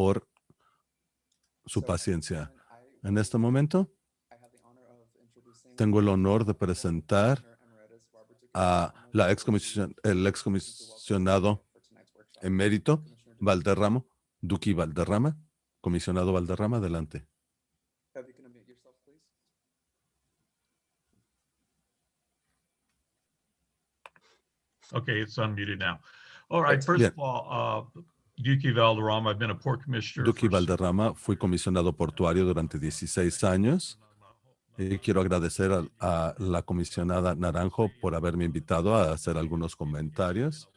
por su paciencia. En este momento, tengo el honor de presentar a la excomision, el excomisionado emérito Valderrama, Duque Valderrama. Comisionado Valderrama, adelante. Okay, it's unmuted now. All right, first of all, uh, Duque Valderrama, I've been a port commissioner. Duque Valderrama, fui comisionado portuario durante 16 años. Y quiero agradecer a, a la comisionada Naranjo por haberme invitado a hacer algunos comentarios.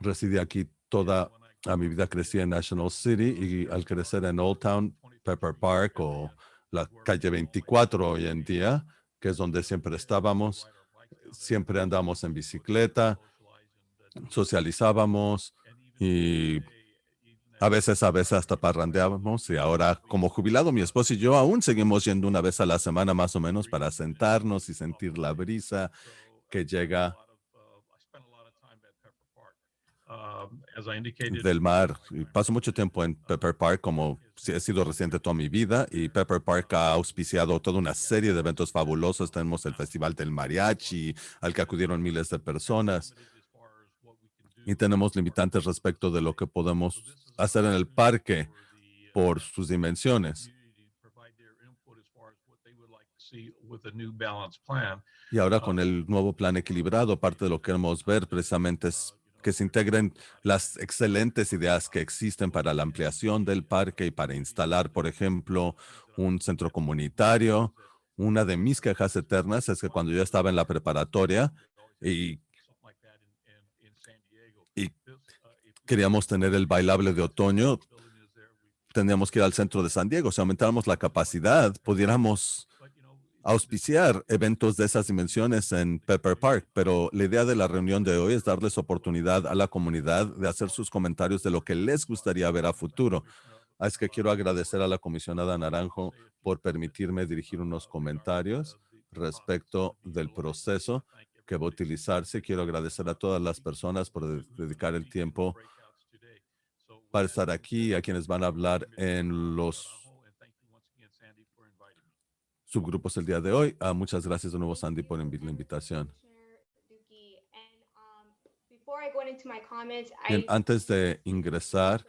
Residí aquí toda a mi vida, crecí en National City y al crecer en Old Town, Pepper Park o la calle 24 hoy en día, que es donde siempre estábamos, siempre andamos en bicicleta, socializábamos y a veces, a veces hasta parrandeábamos y ahora como jubilado mi esposo y yo aún seguimos yendo una vez a la semana más o menos para sentarnos y sentir la brisa que llega del mar. Paso mucho tiempo en Pepper Park como he sido residente toda mi vida y Pepper Park ha auspiciado toda una serie de eventos fabulosos. Tenemos el Festival del Mariachi al que acudieron miles de personas y tenemos limitantes respecto de lo que podemos hacer en el parque por sus dimensiones. Y ahora con el nuevo plan equilibrado, parte de lo que queremos ver precisamente es que se integren las excelentes ideas que existen para la ampliación del parque y para instalar, por ejemplo, un centro comunitario. Una de mis quejas eternas es que cuando yo estaba en la preparatoria y, queríamos tener el bailable de otoño, tendríamos que ir al centro de San Diego. Si aumentáramos la capacidad, pudiéramos auspiciar eventos de esas dimensiones en Pepper Park, pero la idea de la reunión de hoy es darles oportunidad a la comunidad de hacer sus comentarios de lo que les gustaría ver a futuro. Es que quiero agradecer a la comisionada Naranjo por permitirme dirigir unos comentarios respecto del proceso que va a utilizarse. Quiero agradecer a todas las personas por de- dedicar el tiempo para estar aquí, a quienes van a hablar en los subgrupos el día de hoy. Ah, muchas gracias de nuevo, Sandy, por la invitación. Bien, antes de ingresar,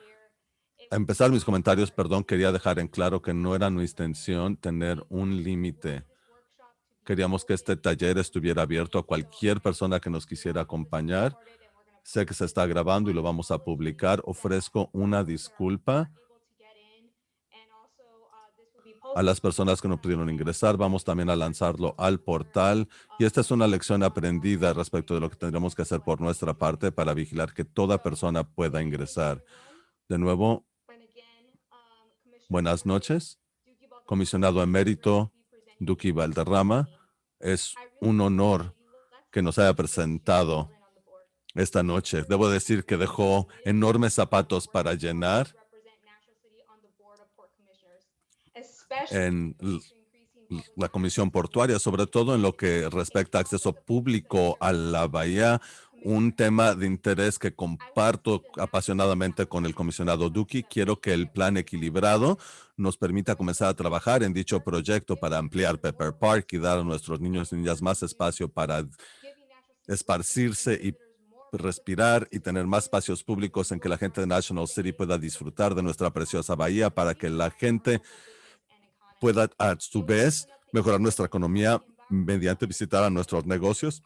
a empezar mis comentarios, perdón, quería dejar en claro que no era nuestra intención tener un límite. Queríamos que este taller estuviera abierto a cualquier persona que nos quisiera acompañar. Sé que se está grabando y lo vamos a publicar. Ofrezco una disculpa a las personas que no pudieron ingresar. Vamos también a lanzarlo al portal. Y esta es una lección aprendida respecto de lo que tendremos que hacer por nuestra parte para vigilar que toda persona pueda ingresar. De nuevo, buenas noches. Comisionado emérito Duque Valderrama, es un honor que nos haya presentado esta noche. Debo decir que dejó enormes zapatos para llenar en la Comisión Portuaria, sobre todo en lo que respecta a acceso público a la bahía, un tema de interés que comparto apasionadamente con el comisionado Duque. Quiero que el plan equilibrado nos permita comenzar a trabajar en dicho proyecto para ampliar Pepper Park y dar a nuestros niños y niñas más espacio para esparcirse y respirar y tener más espacios públicos en que la gente de National City pueda disfrutar de nuestra preciosa bahía para que la gente pueda a su vez mejorar nuestra economía mediante visitar a nuestros negocios,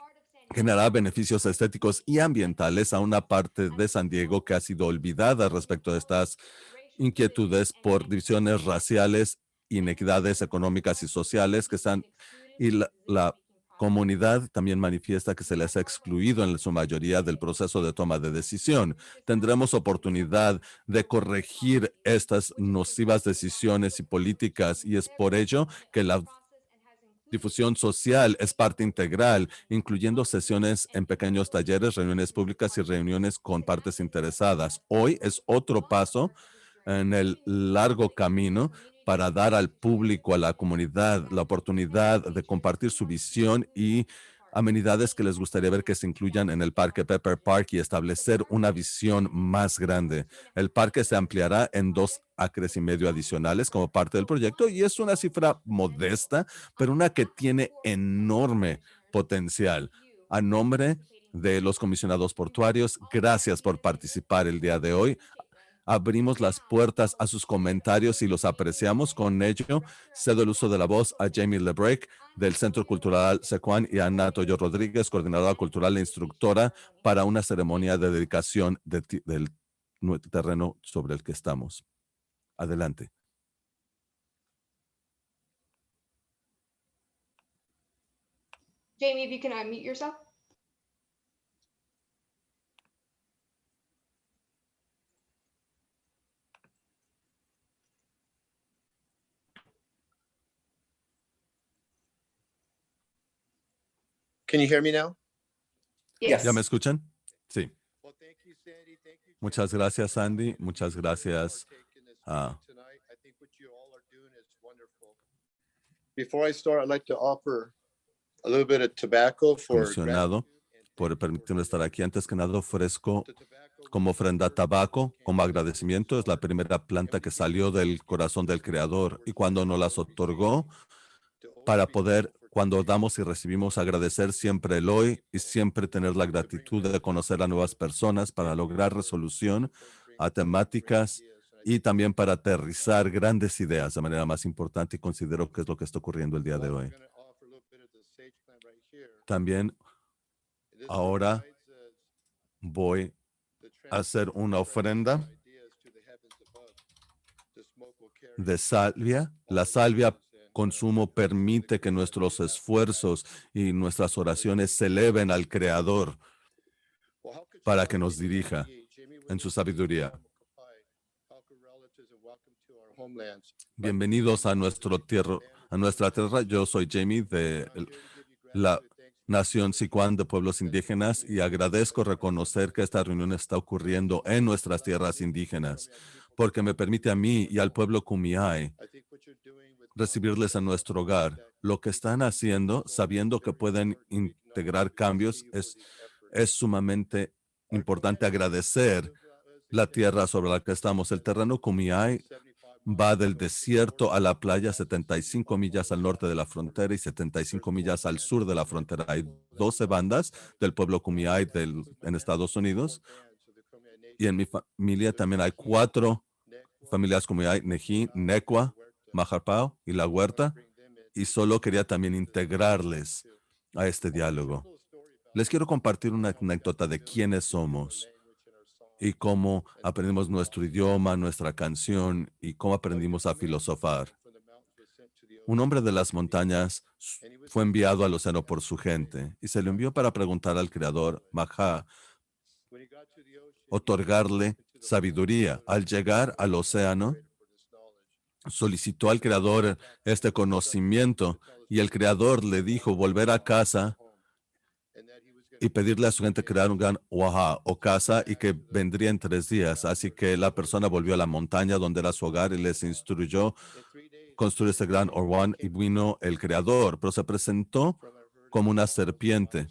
generar beneficios estéticos y ambientales a una parte de San Diego que ha sido olvidada respecto de estas inquietudes por divisiones raciales, inequidades económicas y sociales que están y la, la comunidad también manifiesta que se les ha excluido en su mayoría del proceso de toma de decisión. Tendremos oportunidad de corregir estas nocivas decisiones y políticas y es por ello que la difusión social es parte integral, incluyendo sesiones en pequeños talleres, reuniones públicas y reuniones con partes interesadas. Hoy es otro paso en el largo camino para dar al público, a la comunidad, la oportunidad de compartir su visión y amenidades que les gustaría ver que se incluyan en el parque Pepper Park y establecer una visión más grande. El parque se ampliará en dos acres y medio adicionales como parte del proyecto y es una cifra modesta, pero una que tiene enorme potencial. A nombre de los comisionados portuarios, gracias por participar el día de hoy abrimos las puertas a sus comentarios y los apreciamos. Con ello, cedo el uso de la voz a Jamie Lebrec del Centro Cultural Secuan y a Ana Toyo Rodríguez, coordinadora cultural e instructora, para una ceremonia de dedicación del terreno sobre el que estamos. Adelante. Jamie, if you can unmute yourself. Can you hear me now? Yes. ¿Ya me escuchan? Sí. Muchas gracias, Sandy. Muchas gracias. Ah. Before I start, I'd like to offer a little bit of tobacco for Comisionado, por permitirme estar aquí. Antes que nada, ofrezco como ofrenda tabaco, como agradecimiento. Es la primera planta que salió del corazón del Creador y cuando nos las otorgó para poder cuando damos y recibimos agradecer siempre el hoy y siempre tener la gratitud de conocer a nuevas personas para lograr resolución a temáticas y también para aterrizar grandes ideas de manera más importante y considero que es lo que está ocurriendo el día de hoy. También ahora voy a hacer una ofrenda de salvia. La salvia consumo permite que nuestros esfuerzos y nuestras oraciones se eleven al Creador para que nos dirija en su sabiduría. Bienvenidos a, nuestro tierra, a nuestra tierra. Yo soy Jamie de la Nación Sicuán de Pueblos Indígenas y agradezco reconocer que esta reunión está ocurriendo en nuestras tierras indígenas porque me permite a mí y al pueblo Kumiai recibirles a nuestro hogar. Lo que están haciendo, sabiendo que pueden integrar cambios, es, es sumamente importante agradecer la tierra sobre la que estamos. El terreno Kumiai va del desierto a la playa, 75 millas al norte de la frontera y 75 millas al sur de la frontera. Hay 12 bandas del pueblo Kumiai del, en Estados Unidos. Y en mi familia también hay cuatro familias Kumiai, Neji, Necua, Majarpao y La Huerta, y solo quería también integrarles a este diálogo. Les quiero compartir una anécdota de quiénes somos y cómo aprendimos nuestro idioma, nuestra canción y cómo aprendimos a filosofar. Un hombre de las montañas fue enviado al océano por su gente y se le envió para preguntar al creador, Maha, otorgarle sabiduría. Al llegar al océano, solicitó al creador este conocimiento y el creador le dijo volver a casa y pedirle a su gente crear un gran waha o casa y que vendría en tres días. Así que la persona volvió a la montaña donde era su hogar y les instruyó construir este gran Orwan y vino el creador, pero se presentó como una serpiente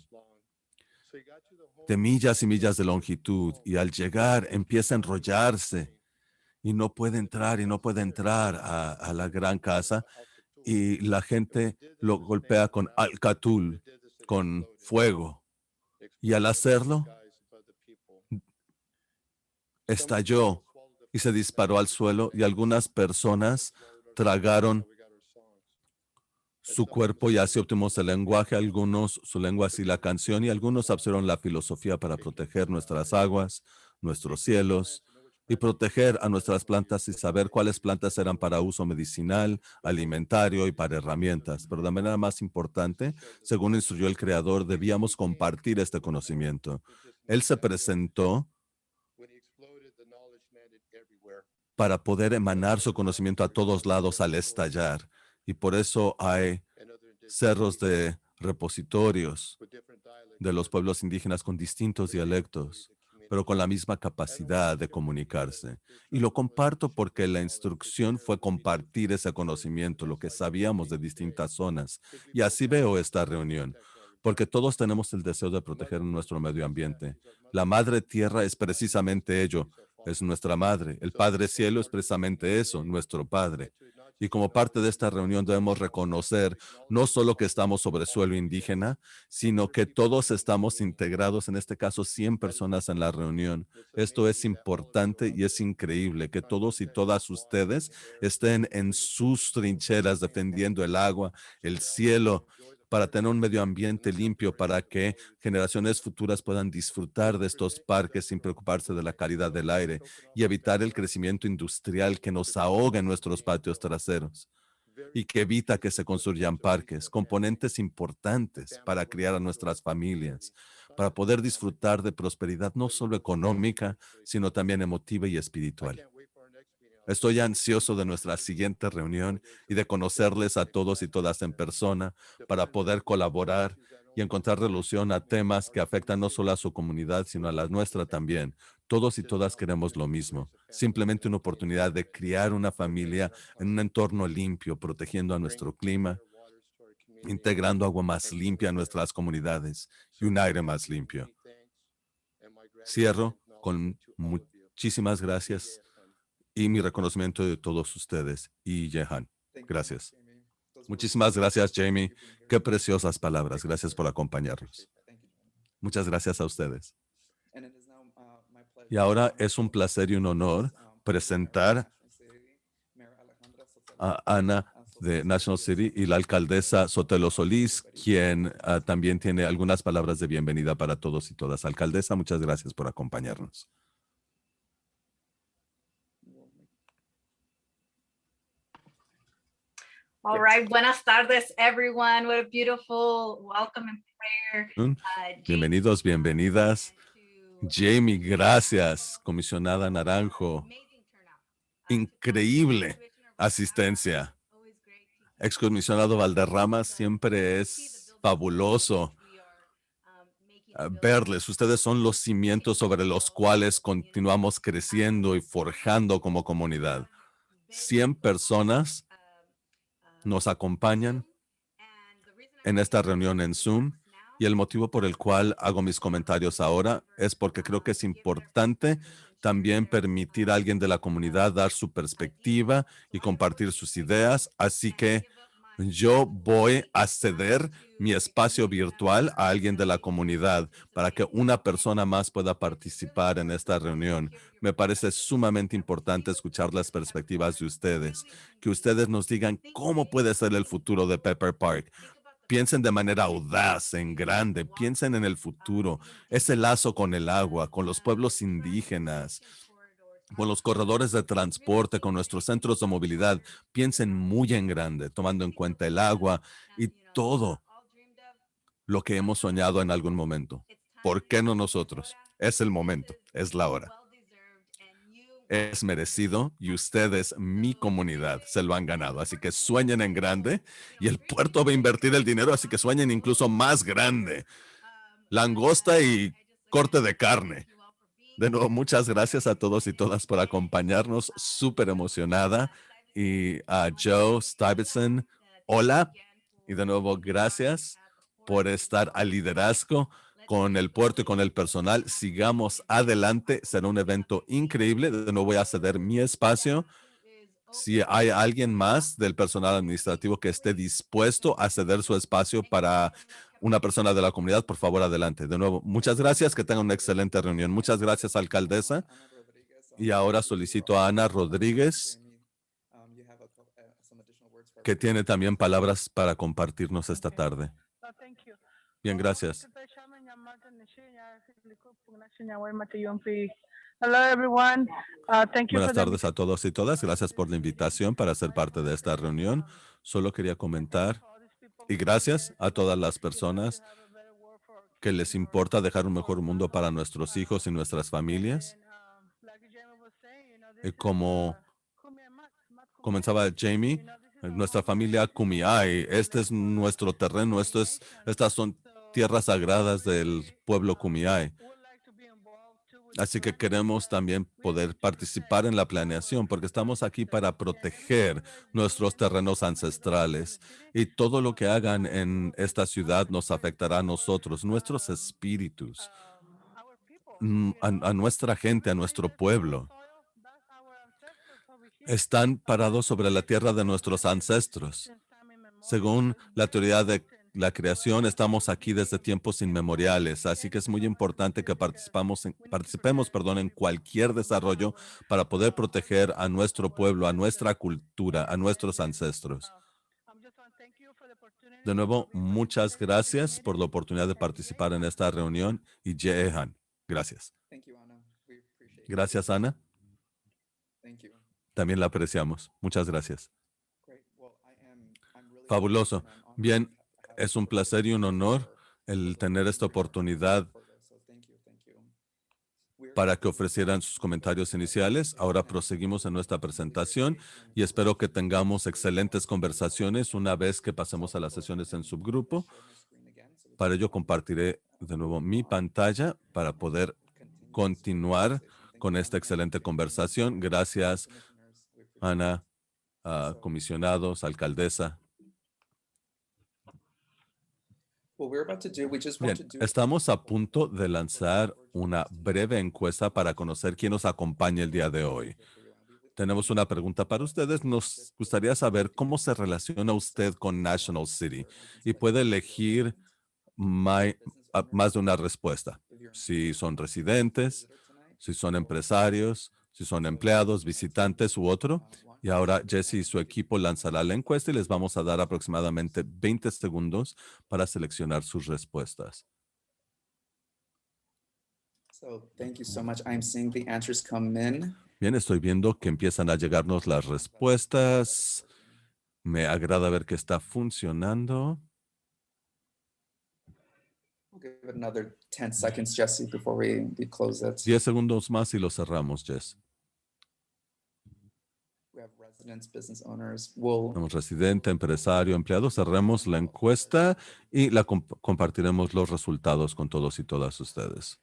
de millas y millas de longitud y al llegar empieza a enrollarse y no puede entrar y no puede entrar a, la gran casa y la gente lo golpea con alcatul, con fuego. Y al hacerlo, estalló y se disparó al suelo y algunas personas tragaron su cuerpo y así obtuvimos el lenguaje, algunos su lengua y la canción y algunos absorbieron la filosofía para proteger nuestras aguas, nuestros cielos, y proteger a nuestras plantas y saber cuáles plantas eran para uso medicinal, alimentario y para herramientas. Pero de manera más importante, según instruyó el creador, debíamos compartir este conocimiento. Él se presentó para poder emanar su conocimiento a todos lados al estallar. Y por eso hay cerros de repositorios de los pueblos indígenas con distintos dialectos pero con la misma capacidad de comunicarse. Y lo comparto porque la instrucción fue compartir ese conocimiento, lo que sabíamos de distintas zonas. Y así veo esta reunión. porque todos tenemos el deseo de proteger nuestro medio ambiente. La madre tierra es precisamente ello, es nuestra madre. El Padre Cielo es precisamente eso, nuestro Padre. Y como parte de esta reunión debemos reconocer no solo que estamos sobre suelo indígena, sino que todos estamos integrados, en este caso 100 personas en la reunión. Esto es importante y es increíble que todos y todas ustedes estén en sus trincheras defendiendo el agua, el cielo, para tener un medio ambiente limpio, para que generaciones futuras puedan disfrutar de estos parques sin preocuparse de la calidad del aire y evitar el crecimiento industrial que nos ahoga en nuestros patios traseros y que evita que se construyan parques, componentes importantes para criar a nuestras familias, para poder disfrutar de prosperidad no solo económica, sino también emotiva y espiritual. Estoy ansioso de nuestra siguiente reunión y de conocerles a todos y todas en persona para poder colaborar y encontrar resolución a temas que afectan no solo a su comunidad, sino a la nuestra también. Todos y todas queremos lo mismo, simplemente una oportunidad de criar una familia en un entorno limpio, protegiendo a nuestro clima, integrando agua más limpia a nuestras comunidades y un aire más limpio. Cierro con muchísimas gracias y mi reconocimiento de todos ustedes. Y Jehan, gracias. Muchísimas gracias, Jamie. Qué preciosas palabras. Gracias por acompañarnos. Muchas gracias a ustedes. Y ahora es un placer y un honor presentar a Ana de National City y la alcaldesa Sotelo Solís, quien ah, también tiene algunas palabras de bienvenida para todos y todas. Alcaldesa, muchas gracias por acompañarnos. All right, buenas tardes, everyone. What a beautiful welcome and prayer. Uh, Bienvenidos, bienvenidas. Jamie, gracias. Comisionada Naranjo. Increíble asistencia. Excomisionado Valderrama, siempre es fabuloso verles. Ustedes son los cimientos sobre los cuales continuamos creciendo y forjando como comunidad. 100 personas nos acompañan en esta reunión en Zoom y el motivo por el cual hago mis comentarios ahora es porque creo que es importante también permitir a alguien de la comunidad dar su perspectiva y compartir sus ideas. Así que yo voy a ceder mi espacio virtual a alguien de la comunidad para que una persona más pueda participar en esta reunión. Me parece sumamente importante escuchar las perspectivas de ustedes, que ustedes nos digan cómo puede ser el futuro de Pepper Park. Piensen de manera audaz, en grande, piensen en el futuro, ese lazo con el agua, con los pueblos indígenas, con los corredores de transporte, con nuestros centros de movilidad. Piensen muy en grande, tomando en cuenta el agua y todo lo que hemos soñado en algún momento. ¿Por qué no nosotros? Es el momento, es la hora. Es merecido y ustedes, mi comunidad, se lo han ganado. Así que sueñen en grande y el puerto va a invertir el dinero, así que sueñen incluso más grande. Langosta y corte de carne. De nuevo, muchas gracias a todos y todas por acompañarnos. Súper emocionada. Y a Joe Stuyvesant, hola. Y de nuevo, gracias por estar al liderazgo con el puerto y con el personal. Sigamos adelante. Será un evento increíble. De nuevo, voy a ceder mi espacio. Si hay alguien más del personal administrativo que esté dispuesto a ceder su espacio para una persona de la comunidad, por favor, adelante. De nuevo, muchas gracias, que tengan una excelente reunión. Muchas gracias, alcaldesa. Y ahora solicito a Ana Rodríguez, que tiene también palabras para compartirnos esta tarde. Bien, gracias. Buenas tardes a todos y todas. Gracias por la invitación para ser parte de esta reunión. Solo quería comentar y gracias a todas las personas que les importa dejar un mejor mundo para nuestros hijos y nuestras familias. Y como comenzaba Jamie, nuestra familia Kumiai, este es nuestro terreno, esto es, estas son tierras sagradas del pueblo Kumiai. Así que queremos también poder participar en la planeación porque estamos aquí para proteger nuestros terrenos ancestrales y todo lo que hagan en esta ciudad nos afectará a nosotros, nuestros espíritus, mm, a, a nuestra gente, a nuestro pueblo. Están parados sobre la tierra de nuestros ancestros. Según la teoría de la creación, estamos aquí desde tiempos inmemoriales, así que es muy importante que participamos en, participemos perdón, en cualquier desarrollo para poder proteger a nuestro pueblo, a nuestra cultura, a nuestros ancestros. De nuevo, muchas gracias por la oportunidad de participar en esta reunión y Jehan. Gracias. Gracias, Ana. También la apreciamos. Muchas gracias. Fabuloso. Bien, es un placer y un honor el tener esta oportunidad para que ofrecieran sus comentarios iniciales. Ahora proseguimos en nuestra presentación y espero que tengamos excelentes conversaciones una vez que pasemos a las sesiones en subgrupo. Para ello compartiré de nuevo mi pantalla para poder continuar con esta excelente conversación. Gracias, Ana, comisionados, alcaldesa. Bien, estamos a punto de lanzar una breve encuesta para conocer quién nos acompaña el día de hoy. Tenemos una pregunta para ustedes. Nos gustaría saber cómo se relaciona usted con National City y puede elegir más de una respuesta. Si son residentes, si son empresarios, si son empleados, visitantes u otro. Y ahora Jesse y su equipo lanzará la encuesta y les vamos a dar aproximadamente 20 segundos para seleccionar sus respuestas. Bien, estoy viendo que empiezan a llegarnos las respuestas. Me agrada ver que está funcionando. 10 segundos más y lo cerramos, Jess. Tenemos residente, empresario, empleado. Cerremos la encuesta y la compartiremos los resultados con todos y todas ustedes.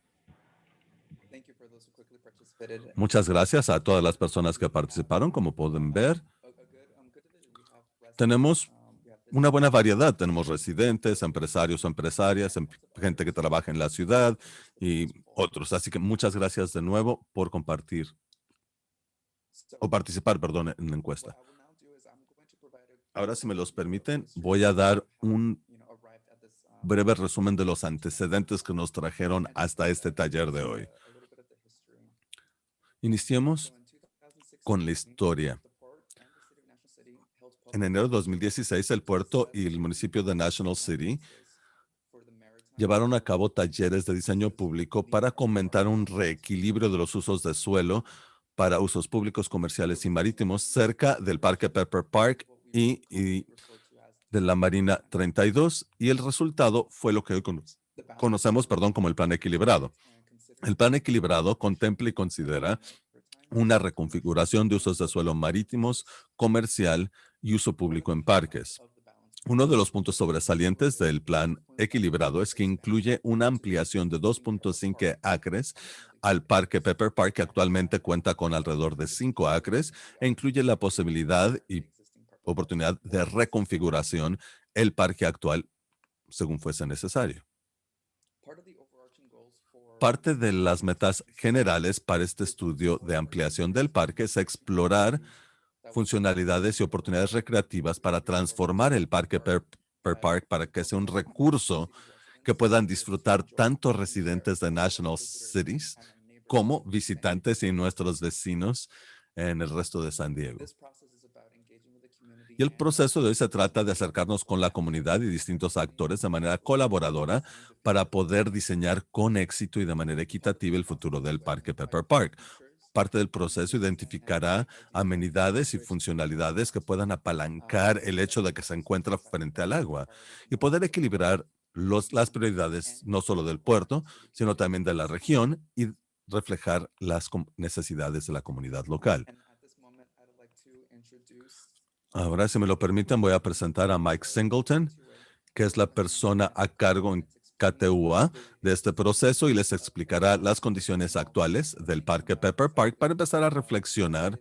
Muchas gracias a todas las personas que participaron. Como pueden ver, tenemos una buena variedad. Tenemos residentes, empresarios o empresarias, em, gente que trabaja en la ciudad y otros. Así que muchas gracias de nuevo por compartir o participar, perdón, en la encuesta. Ahora, si me los permiten, voy a dar un breve resumen de los antecedentes que nos trajeron hasta este taller de hoy. Iniciemos con la historia. En enero de 2016, el puerto y el municipio de National City llevaron a cabo talleres de diseño público para comentar un reequilibrio de los usos de suelo para usos públicos, comerciales y marítimos cerca del Parque Pepper Park y, de la Marina 32 y el resultado fue lo que hoy conocemos perdón, como el plan equilibrado. El plan equilibrado contempla y considera una reconfiguración de usos de suelo marítimos, comercial y uso público en parques. Uno de los puntos sobresalientes del plan equilibrado es que incluye una ampliación de 2.5 acres al parque Pepper Park, que actualmente cuenta con alrededor de 5 acres, e incluye la posibilidad y oportunidad de reconfiguración el parque actual según fuese necesario. Parte de las metas generales para este estudio de ampliación del parque es explorar funcionalidades y oportunidades recreativas para transformar el parque per, Park para que sea un recurso que puedan disfrutar tanto residentes de National Cities como visitantes y nuestros vecinos en el resto de San Diego. Y el proceso de hoy se trata de acercarnos con la comunidad y distintos actores de manera colaboradora para poder diseñar con éxito y de manera equitativa el futuro del Parque Pepper Park parte del proceso identificará amenidades y funcionalidades que puedan apalancar el hecho de que se encuentra frente al agua y poder equilibrar los, las prioridades no solo del puerto, sino también de la región y reflejar las necesidades de la comunidad local. Ahora, si me lo permiten, voy a presentar a Mike Singleton, que es la persona a cargo KTUA de este proceso y les explicará las condiciones actuales del Parque Pepper Park para empezar a reflexionar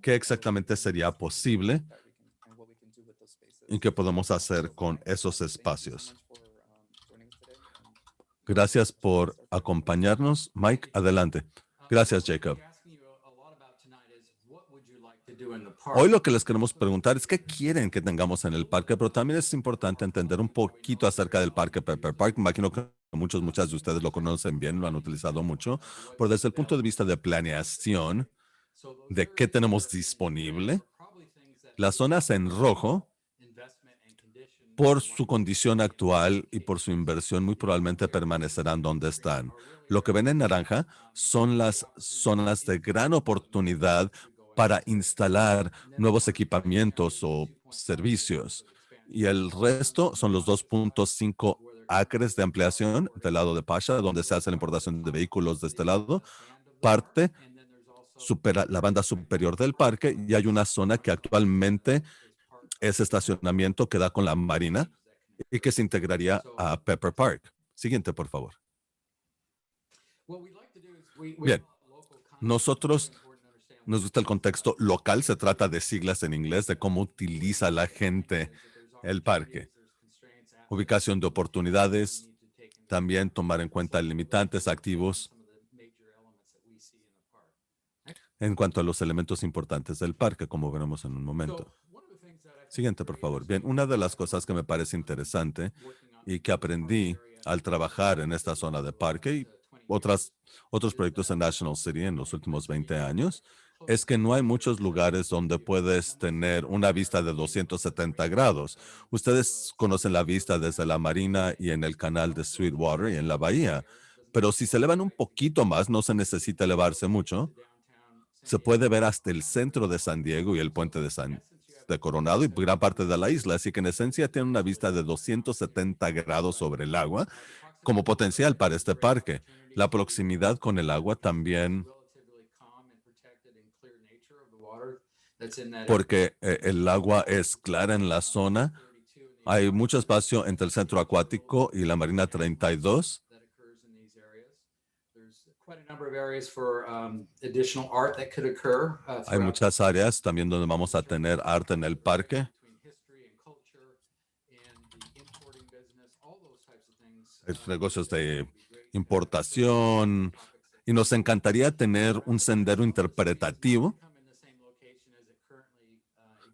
qué exactamente sería posible y qué podemos hacer con esos espacios. Gracias por acompañarnos. Mike, adelante. Gracias, Jacob. Hoy lo que les queremos preguntar es qué quieren que tengamos en el parque, pero también es importante entender un poquito acerca del parque Pepper Park. Imagino que muchos, muchas de ustedes lo conocen bien, lo han utilizado mucho, pero desde el punto de vista de planeación, de qué tenemos disponible, las zonas en rojo, por su condición actual y por su inversión, muy probablemente permanecerán donde están. Lo que ven en naranja son las zonas de gran oportunidad para instalar nuevos equipamientos o servicios. Y el resto son los 2.5 acres de ampliación del lado de Pasha, donde se hace la importación de vehículos de este lado. Parte supera la banda superior del parque y hay una zona que actualmente es estacionamiento que da con la marina y que se integraría a Pepper Park. Siguiente, por favor. Bien, nosotros nos gusta el contexto local, se trata de siglas en inglés, de cómo utiliza la gente el parque. Ubicación de oportunidades, también tomar en cuenta limitantes activos en cuanto a los elementos importantes del parque, como veremos en un momento. Siguiente, por favor. Bien, una de las cosas que me parece interesante y que aprendí al trabajar en esta zona de parque y otras, otros proyectos en National City en los últimos 20 años es que no hay muchos lugares donde puedes tener una vista de 270 grados. Ustedes conocen la vista desde la marina y en el canal de Sweetwater y en la bahía, pero si se elevan un poquito más, no se necesita elevarse mucho. Se puede ver hasta el centro de San Diego y el puente de San de Coronado y gran parte de la isla, así que en esencia tiene una vista de 270 grados sobre el agua como potencial para este parque. La proximidad con el agua también porque eh, el agua es clara en la zona. Hay mucho espacio entre el centro acuático y la Marina 32. Hay muchas áreas también donde vamos a tener arte en el parque. Hay negocios de importación y nos encantaría tener un sendero interpretativo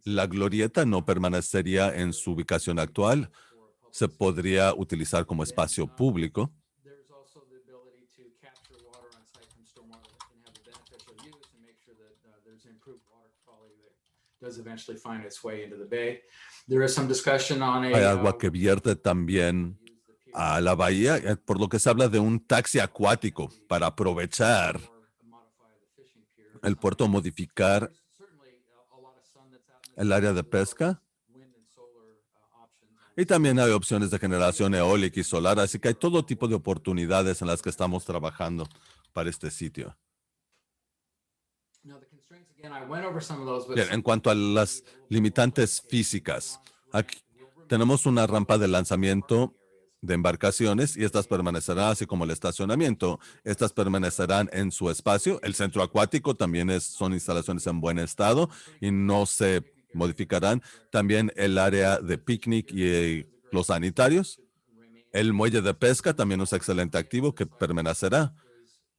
la glorieta no permanecería en su ubicación actual. Se podría utilizar como espacio público. Hay agua que vierte también a la bahía, eh, por lo que se habla de un taxi acuático para aprovechar el puerto, modificar el área de pesca. Y también hay opciones de generación eólica y solar, así que hay todo tipo de oportunidades en las que estamos trabajando para este sitio. en cuanto a las limitantes físicas, aquí tenemos una rampa de lanzamiento de embarcaciones y estas permanecerán así como el estacionamiento. Estas permanecerán en su espacio. El centro acuático también es, son instalaciones en buen estado y no se modificarán también el área de picnic y eh, los sanitarios. El muelle de pesca también es excelente activo que permanecerá.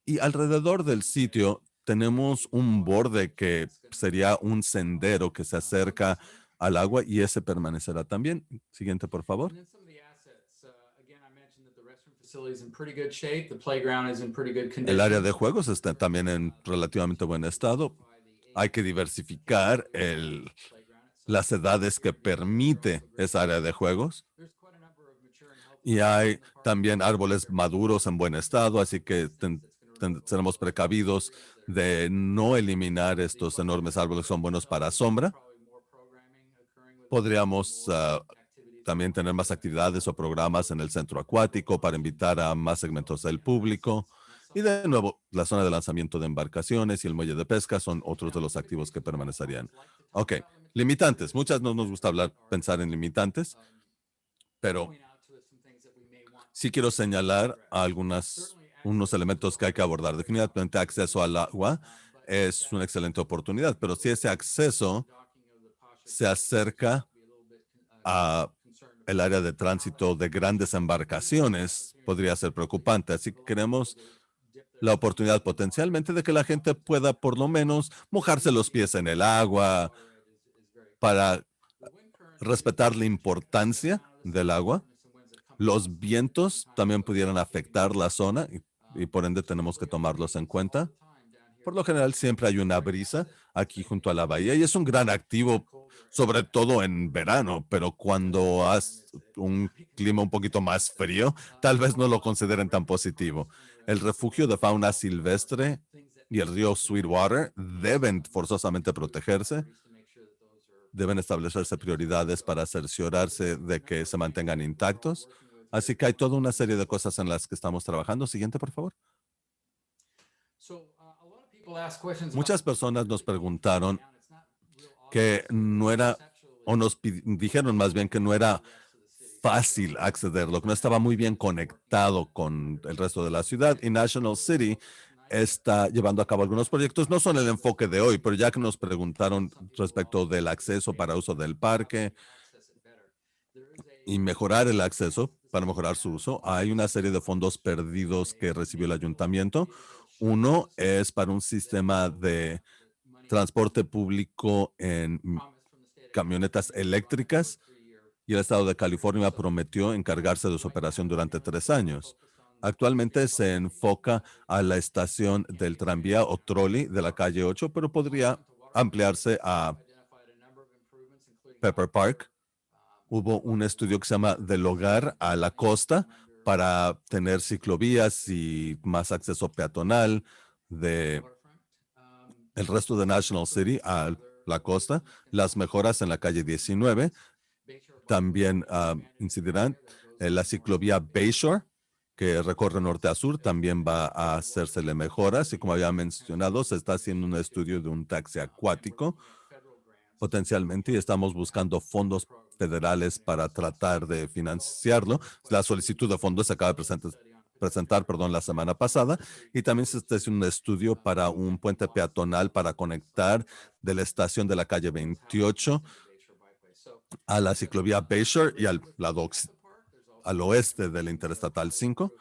Y alrededor del sitio tenemos un borde que sería un sendero que se acerca al agua y ese permanecerá también. Siguiente, por favor. El área de juegos está también en relativamente buen estado. Hay que diversificar el, las edades que permite esa área de juegos. Y hay también árboles maduros en buen estado, así que seremos precavidos de no eliminar estos enormes árboles, son buenos para sombra. Podríamos ah, también tener más actividades o programas en el centro acuático para invitar a más segmentos del público. Y de nuevo, la zona de lanzamiento de embarcaciones y el muelle de pesca son otros de los activos que permanecerían. Ok, Limitantes. Muchas no nos gusta hablar, pensar en limitantes, pero sí quiero señalar algunas, unos elementos que hay que abordar. Definitivamente acceso al agua es una excelente oportunidad, pero si ese acceso se acerca a el área de tránsito de grandes embarcaciones, podría ser preocupante. Así que queremos la oportunidad potencialmente de que la gente pueda por lo menos mojarse los pies en el agua para respetar la importancia del agua. Los vientos también pudieran afectar la zona y, por ende tenemos que tomarlos en cuenta. Por lo general siempre hay una brisa aquí junto a la bahía y es un gran activo, sobre todo en verano, pero cuando has un clima un poquito más frío, tal vez no lo consideren tan positivo. El refugio de fauna silvestre y el río Sweetwater deben forzosamente protegerse. Deben establecerse prioridades para cerciorarse de que se mantengan intactos. Así que hay toda una serie de cosas en las que estamos trabajando. Siguiente, por favor. Muchas personas nos preguntaron que no era, o nos dijeron más bien que no era fácil accederlo, que no estaba muy bien conectado con el resto de la ciudad. Y National City está llevando a cabo algunos proyectos. No son el enfoque de hoy, pero ya que nos preguntaron respecto del acceso para uso del parque y mejorar el acceso para mejorar su uso, hay una serie de fondos perdidos que recibió el ayuntamiento. Uno es para un sistema de transporte público en camionetas eléctricas y el estado de California prometió encargarse de su operación durante tres años. Actualmente se enfoca a la estación del tranvía o trolley de la calle 8, pero podría ampliarse a Pepper Park. Hubo un estudio que se llama Del hogar a la costa, para tener ciclovías y más acceso peatonal de el resto de National City a la costa, las mejoras en la calle 19 también ah, incidirán en la ciclovía Bayshore, que recorre norte a sur, también va a hacérsele mejoras y como había mencionado, se está haciendo un estudio de un taxi acuático potencialmente y estamos buscando fondos federales para tratar de financiarlo. La solicitud de fondos se acaba de presentar, presentar perdón, la semana pasada y también se está haciendo un estudio para un puente peatonal para conectar de la estación de la calle 28 a la ciclovía Bayshore y al lado al oeste de la Interestatal 5.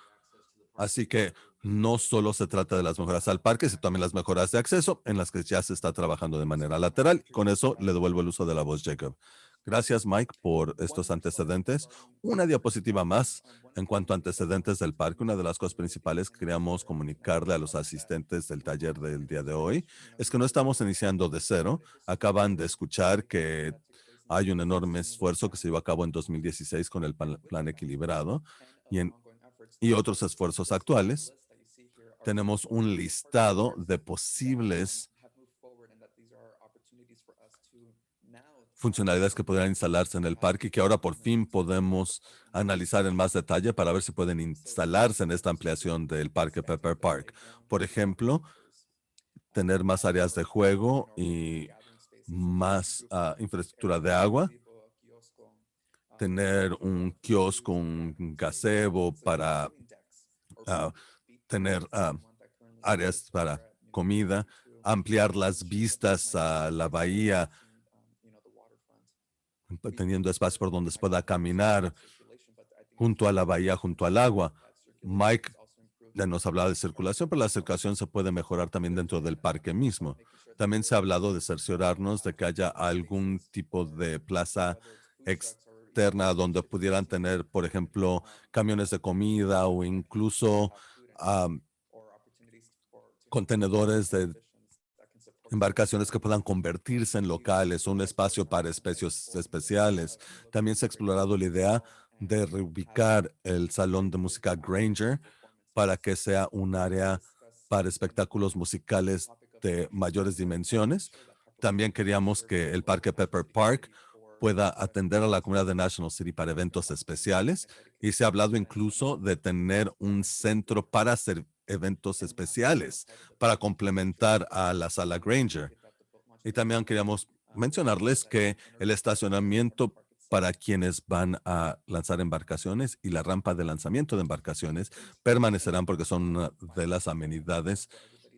Así que no solo se trata de las mejoras al parque, sino también las mejoras de acceso en las que ya se está trabajando de manera lateral. con eso le devuelvo el uso de la voz, Jacob. Gracias, Mike, por estos antecedentes. Una diapositiva más en cuanto a antecedentes del parque. Una de las cosas principales que queríamos comunicarle a los asistentes del taller del día de hoy es que no estamos iniciando de cero. Acaban de escuchar que hay un enorme esfuerzo que se llevó a cabo en 2016 con el plan, equilibrado y, en, y otros esfuerzos actuales tenemos un listado de posibles funcionalidades que podrían instalarse en el parque y que ahora por fin podemos analizar en más detalle para ver si pueden instalarse en esta ampliación del parque Pepper Park. Por ejemplo, tener más áreas de juego y más ah, infraestructura de agua, tener un kiosco, un gazebo para uh, tener ah, áreas para comida, ampliar las vistas a la bahía, teniendo espacio por donde se pueda caminar junto a la bahía, junto al agua. Mike ya nos hablaba de circulación, pero la circulación se puede mejorar también dentro del parque mismo. También se ha hablado de cerciorarnos de que haya algún tipo de plaza externa donde pudieran tener, por ejemplo, camiones de comida o incluso contenedores de embarcaciones que puedan convertirse en locales, un espacio para especies especiales. También se ha explorado la idea de reubicar el Salón de Música Granger para que sea un área para espectáculos musicales de mayores dimensiones. También queríamos que el Parque Pepper Park pueda atender a la comunidad de National City para eventos especiales y se ha hablado incluso de tener un centro para hacer eventos especiales para complementar a la sala Granger. Y también queríamos mencionarles que el estacionamiento para quienes van a lanzar embarcaciones y la rampa de lanzamiento de embarcaciones permanecerán porque son una de las amenidades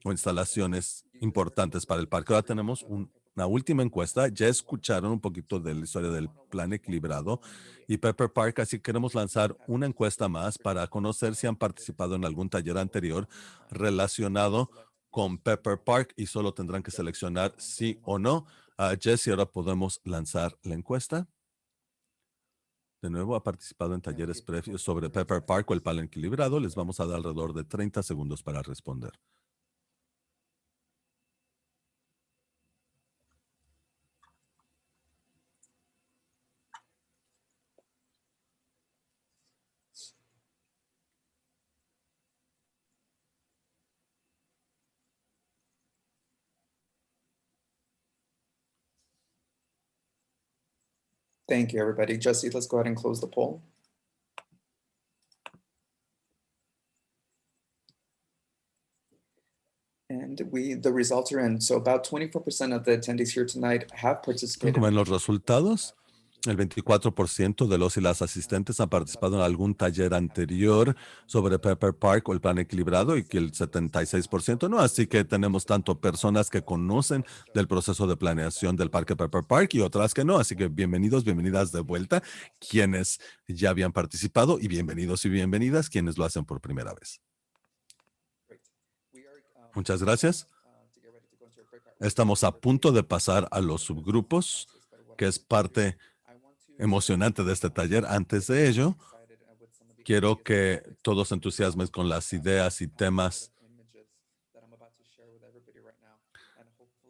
o instalaciones importantes para el parque. Ahora tenemos una última encuesta. Ya escucharon un poquito de la historia del plan equilibrado y Pepper Park, así queremos lanzar una encuesta más para conocer si han participado en algún taller anterior relacionado con Pepper Park y solo tendrán que seleccionar sí o no. Uh, Jesse, ahora podemos lanzar la encuesta. De nuevo, ha participado en talleres previos sobre Pepper Park o el plan equilibrado. Les vamos a dar alrededor de 30 segundos para responder. Thank you, everybody. Jesse, let's go ahead and close the poll. And we, the results are in. So about 24% of the attendees here tonight have participated. Como en los resultados, el 24% de los y las asistentes han participado en algún taller anterior sobre Pepper Park o el plan equilibrado y que el 76% no. Así que tenemos tanto personas que conocen del proceso de planeación del parque Pepper Park y otras que no. Así que bienvenidos, bienvenidas de vuelta quienes ya habían participado y bienvenidos y bienvenidas quienes lo hacen por primera vez. Muchas gracias. Estamos a punto de pasar a los subgrupos, que es parte emocionante de este taller. Antes de ello, quiero que todos entusiasmen con las ideas y temas.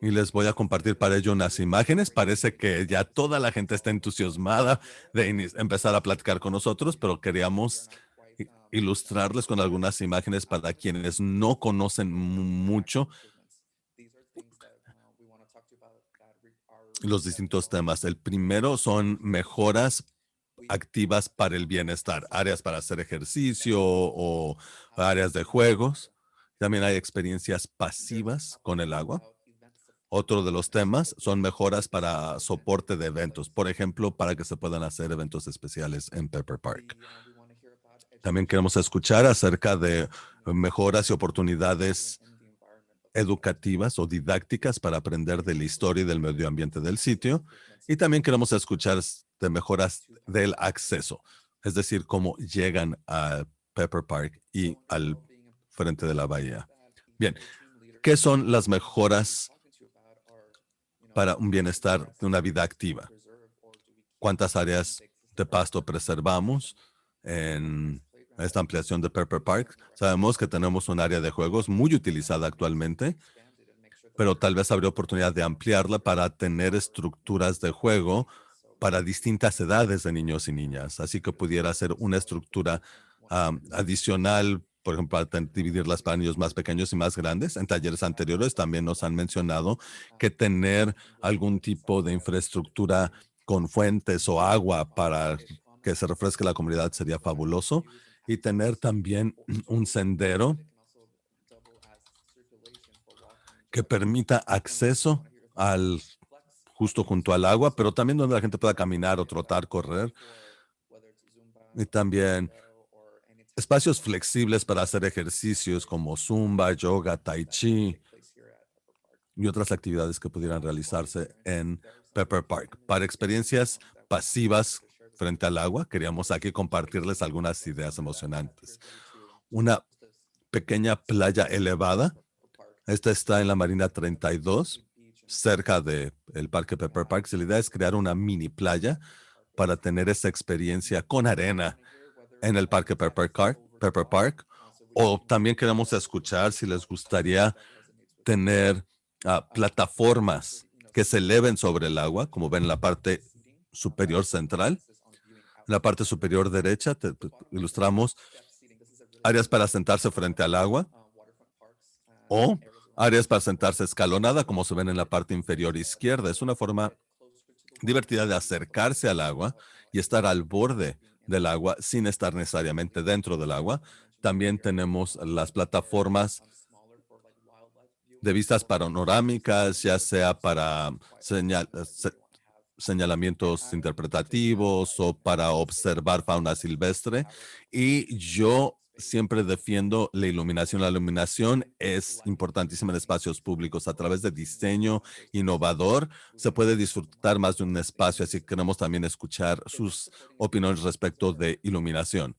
Y les voy a compartir para ello unas imágenes. Parece que ya toda la gente está entusiasmada de empezar a platicar con nosotros, pero queríamos ilustrarles con algunas imágenes para quienes no conocen mucho los distintos temas. El primero son mejoras activas para el bienestar, áreas para hacer ejercicio o áreas de juegos. También hay experiencias pasivas con el agua. Otro de los temas son mejoras para soporte de eventos, por ejemplo, para que se puedan hacer eventos especiales en Pepper Park. También queremos escuchar acerca de mejoras y oportunidades educativas o didácticas para aprender de la historia y del medio ambiente del sitio. Y también queremos escuchar de mejoras del acceso, es decir, cómo llegan a Pepper Park y al frente de la bahía. Bien, ¿qué son las mejoras para un bienestar de una vida activa? ¿Cuántas áreas de pasto preservamos en esta ampliación de Pepper Park. Sabemos que tenemos un área de juegos muy utilizada actualmente, pero tal vez habría oportunidad de ampliarla para tener estructuras de juego para distintas edades de niños y niñas. Así que pudiera ser una estructura adicional, por ejemplo, para dividirlas para niños más pequeños y más grandes. En talleres anteriores también nos han mencionado que tener algún tipo de infraestructura con fuentes o agua para que se refresque la comunidad sería fabuloso y tener también un sendero que permita acceso al justo junto al agua, pero también donde la gente pueda caminar o trotar, correr. Y también espacios flexibles para hacer ejercicios como zumba, yoga, tai chi y otras actividades que pudieran realizarse en Pepper Park. Para experiencias pasivas frente al agua, queríamos aquí compartirles algunas ideas emocionantes. Una pequeña playa elevada. Esta está en la Marina 32, cerca del el Parque Pepper Park. la idea es crear una mini playa para tener esa experiencia con arena en el Parque Pepper, Pepper Park. O también queremos escuchar si les gustaría tener ah, plataformas que se eleven sobre el agua, como ven en la parte superior central la parte superior derecha ilustramos áreas para sentarse frente al agua o áreas para sentarse escalonada, como se ven en la parte inferior izquierda. Es una forma divertida de acercarse al agua y estar al borde del agua sin estar necesariamente dentro del agua. También tenemos las plataformas de vistas panorámicas, ya sea para señal, señalamientos interpretativos o para observar fauna silvestre. Y yo siempre defiendo la iluminación. La iluminación es importantísima en espacios públicos. A través de diseño innovador se puede disfrutar más de un espacio, así que queremos también escuchar sus opiniones respecto de iluminación.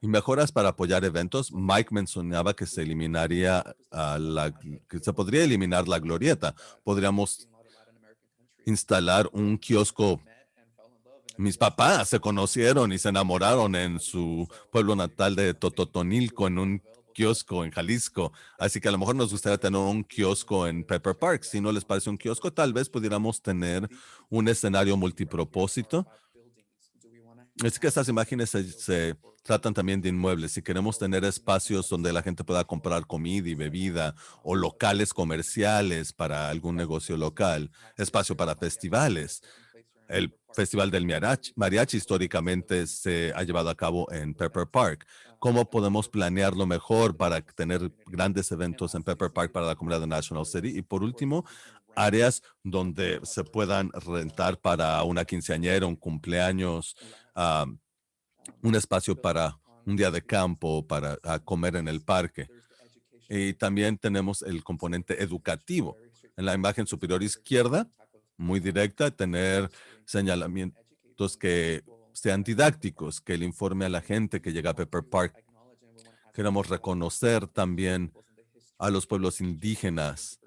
Y mejoras para apoyar eventos. Mike mencionaba que se eliminaría ah, la, que se podría eliminar la glorieta. Podríamos instalar un kiosco mis papás se conocieron y se enamoraron en su pueblo natal de Tototonilco, en un kiosco en Jalisco. Así que a lo mejor nos gustaría tener un kiosco en Pepper Park. Si no les parece un kiosco, tal vez pudiéramos tener un escenario multipropósito. Es que estas imágenes se, tratan también de inmuebles. Si queremos tener espacios donde la gente pueda comprar comida y bebida o locales comerciales para algún negocio local, espacio para festivales. El Festival del Mariachi, históricamente se ha llevado a cabo en Pepper Park. ¿Cómo podemos planearlo mejor para tener grandes eventos en Pepper Park para la comunidad de National City? Y por último, áreas donde se puedan rentar para una quinceañera, un cumpleaños, un espacio para un día de campo, para comer en el parque. Y también tenemos el componente educativo. En la imagen superior izquierda, muy directa, tener señalamientos que sean didácticos, que le informe a la gente que llega a Pepper Park. Queremos reconocer también a los pueblos indígenas.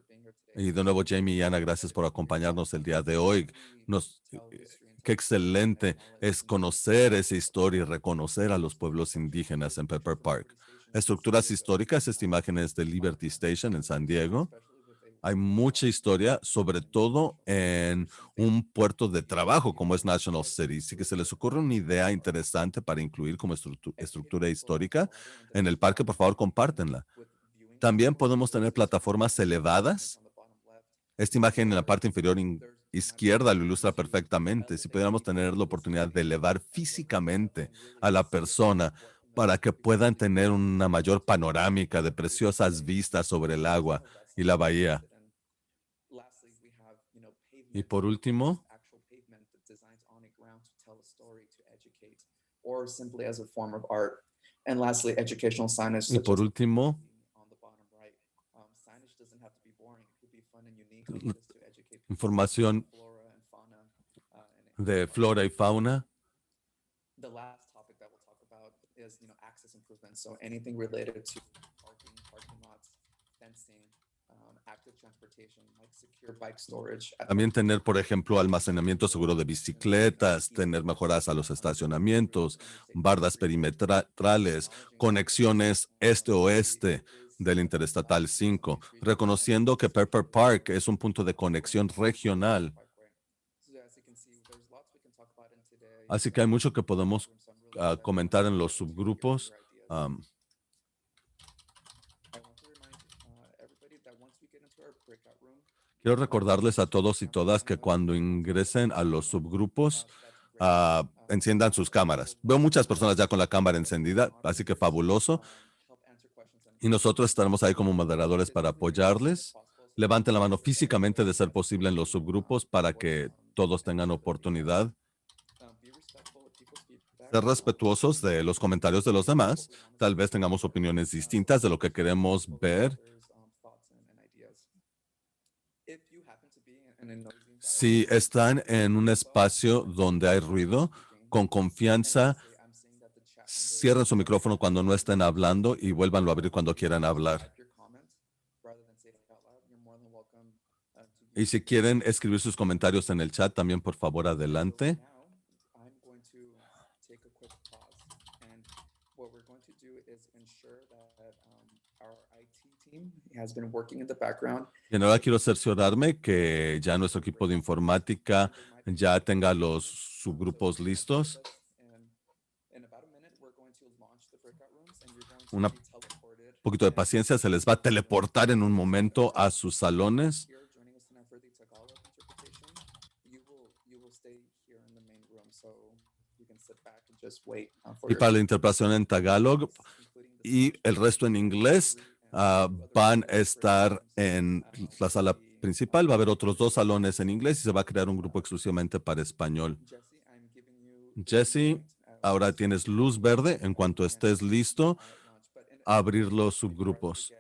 Y de nuevo, Jamie y Ana, gracias por acompañarnos el día de hoy. Nos, qué excelente es conocer esa historia y reconocer a los pueblos indígenas en Pepper Park. Estructuras históricas, esta imagen es de Liberty Station en San Diego. Hay mucha historia, sobre todo en un puerto de trabajo como es National City. Si que se les ocurre una idea interesante para incluir como estructura histórica en el parque, por favor, compártenla. También podemos tener plataformas elevadas. Esta imagen en la parte inferior izquierda lo ilustra perfectamente. Si pudiéramos tener la oportunidad de elevar físicamente a la persona para que puedan tener una mayor panorámica de preciosas vistas sobre el agua y la bahía. Y por último, y por último, información de flora y fauna. The last topic that we'll talk about is, you know, access improvements. So anything related to parking, parking lots, fencing, también tener, por ejemplo, almacenamiento seguro de bicicletas, tener mejoras a los estacionamientos, bardas perimetrales, conexiones este-oeste del Interestatal 5, reconociendo que Pepper Park es un punto de conexión regional. Así que hay mucho que podemos ah, comentar en los subgrupos. Quiero recordarles a todos y todas que cuando ingresen a los subgrupos, ah, enciendan sus cámaras. Veo muchas personas ya con la cámara encendida, así que fabuloso. Y nosotros estaremos ahí como moderadores para apoyarles. Levanten la mano físicamente de ser posible en los subgrupos para que todos tengan oportunidad. Ser respetuosos de los comentarios de los demás. Tal vez tengamos opiniones distintas de lo que queremos ver Si están en un espacio donde hay ruido, con confianza, cierren su micrófono cuando no estén hablando y vuélvanlo a abrir cuando quieran hablar. Y si quieren escribir sus comentarios en el chat, también por favor adelante. Y ahora quiero cerciorarme que ya nuestro equipo de informática ya tenga los subgrupos listos. Un poquito de paciencia, se les va a teleportar en un momento a sus salones. Y para la interpretación en Tagalog y el resto en inglés, Ah, van a estar en la sala principal. Va a haber otros dos salones en inglés y se va a crear un grupo exclusivamente para español. Jesse, ahora tienes luz verde. En cuanto estés listo, abrir los subgrupos.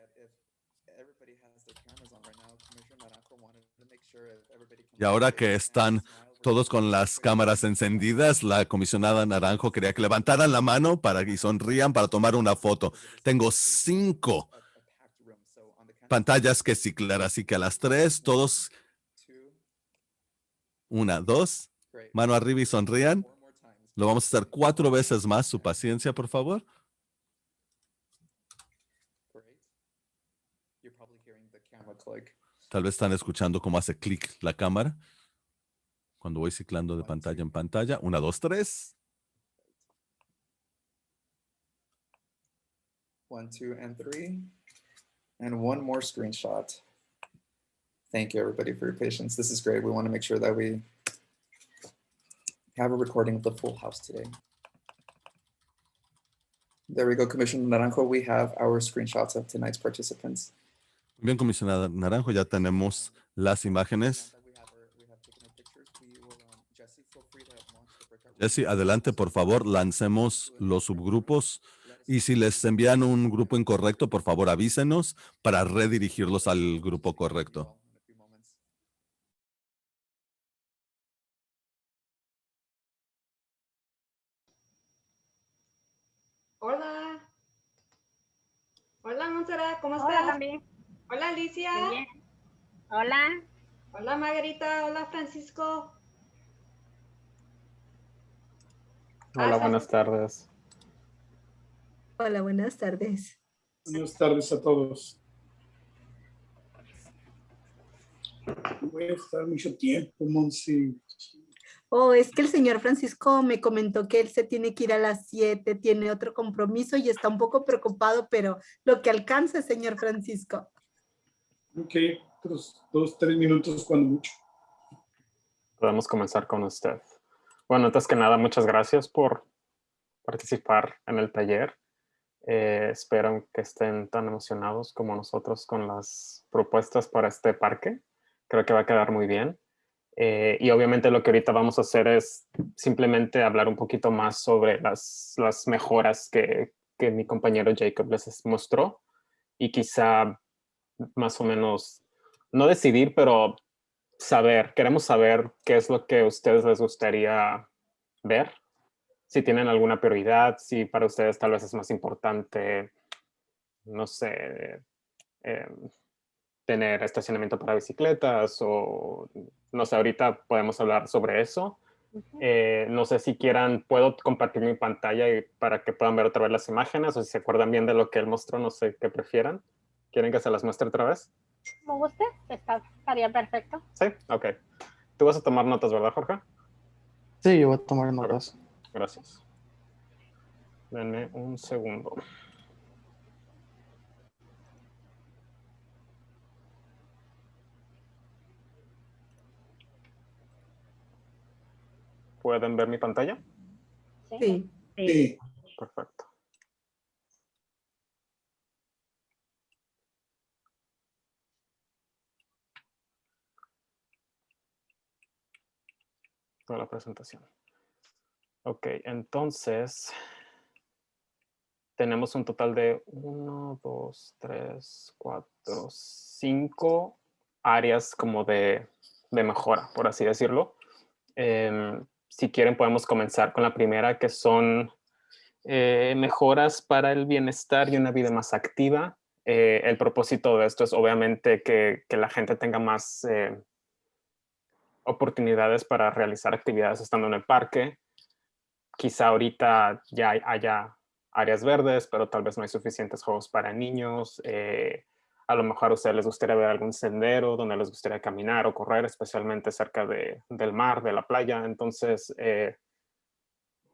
Y ahora que están todos con las cámaras encendidas, la comisionada Naranjo quería que levantaran la mano para que sonrían para tomar una foto. Tengo cinco pantallas que ciclar, así que a las tres, todos, una, dos, mano arriba y sonrían. Lo vamos a hacer cuatro veces más. Su paciencia, por favor. Tal vez están escuchando cómo hace clic la cámara. Cuando voy ciclando de ah, pantalla en pantalla. Una, dos, tres. One, two, and three. And one more screenshot. Thank you, everybody, for your patience. This is great. We want to make sure that we have a recording of the full house today. There we go, Commissioner Naranjo. We have our screenshots of tonight's participants. Bien, comisionada Naranjo, ya tenemos las imágenes. Jesse, adelante, por favor, lancemos los subgrupos. Y si les envían un grupo incorrecto, por favor, avísenos para redirigirlos al grupo correcto. Hola. Hola, Montserrat, ¿cómo Hola, estás? también. Hola, Alicia. Hola. Hola, Margarita. Hola, Francisco. Ah, Hola, estás- buenas tardes. Hola, buenas tardes. Buenas tardes a todos. Voy a estar mucho tiempo, Monsi. Oh, es que el señor Francisco me comentó que él se tiene que ir a las 7, tiene otro compromiso y está un poco preocupado, pero lo que alcance, señor Francisco. Ok, otros dos, tres minutos cuando mucho. Podemos comenzar con usted. Bueno, antes que nada, muchas gracias por participar en el taller. Eh, espero que estén tan emocionados como nosotros con las propuestas para este parque. Creo que va a quedar muy bien. Eh, y obviamente lo que ahorita vamos a hacer es simplemente hablar un poquito más sobre las, las mejoras que, que mi compañero Jacob les mostró y quizá más o menos, no decidir, pero saber, queremos saber qué es lo que a ustedes les gustaría ver, si tienen alguna prioridad, si para ustedes tal vez es más importante, no sé, eh, tener estacionamiento para bicicletas o no sé, ahorita podemos hablar sobre eso. Eh, no sé si quieran, puedo compartir mi pantalla y para que puedan ver otra vez las imágenes o si se acuerdan bien de lo que él mostró, no sé qué prefieran. ¿Quieren que se las muestre otra vez? Como guste, está, estaría perfecto. Sí, ok. Tú vas a tomar notas, ¿verdad, Jorge? Sí, yo voy a tomar notas. Gracias. Denme un segundo. ¿Pueden ver mi pantalla? Sí. Sí, Perfecto. Toda la presentación. Ok, entonces tenemos un total de 1, 2, 3, 4, 5 áreas como de, de mejora, por así decirlo. Em, si quieren podemos comenzar con la primera que son eh, mejoras para el bienestar y una vida más activa. Eh, el propósito de esto es obviamente que, que la gente tenga más eh, oportunidades para realizar actividades estando en el parque. Quizá ahorita ya hay- haya áreas verdes, pero tal vez no hay suficientes juegos para niños. eh, a lo mejor a ustedes les gustaría ver algún sendero donde les gustaría caminar o correr, especialmente cerca de- del mar, de la playa. Entonces, eh,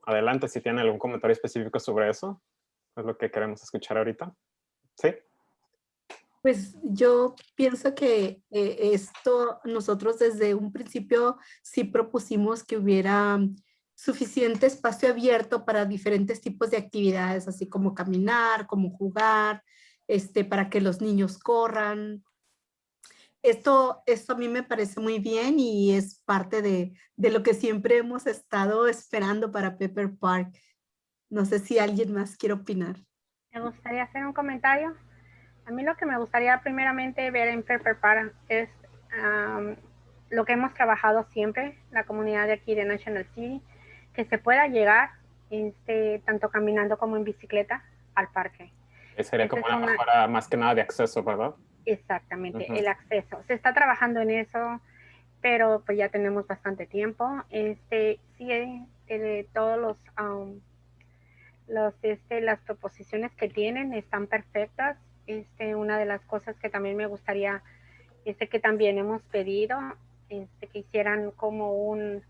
adelante si tienen algún comentario específico sobre eso. Es lo que queremos escuchar ahorita. ¿Sí? Pues yo pienso que eh, esto nosotros desde un principio sí propusimos que hubiera suficiente espacio abierto para diferentes tipos de actividades, así como caminar, como jugar, este, para que los niños corran. esto, esto a mí me parece muy bien y es parte de, de lo que siempre hemos estado esperando para Pepper Park. No sé si alguien más quiere opinar. Me gustaría hacer un comentario. A mí lo que me gustaría primeramente ver en Pepper Park es um, lo que hemos trabajado siempre, la comunidad de aquí de National City, que se pueda llegar este, tanto caminando como en bicicleta al parque. Sería como una, mejora más que nada de acceso, ¿verdad? Exactamente, el acceso. Se está trabajando en eso, pero pues ya tenemos bastante tiempo. Este, sí, eh, de todos los, um, los, este, las proposiciones que tienen están perfectas. Este, una de las cosas que también me gustaría, este, que también hemos pedido, este, que hicieran como un,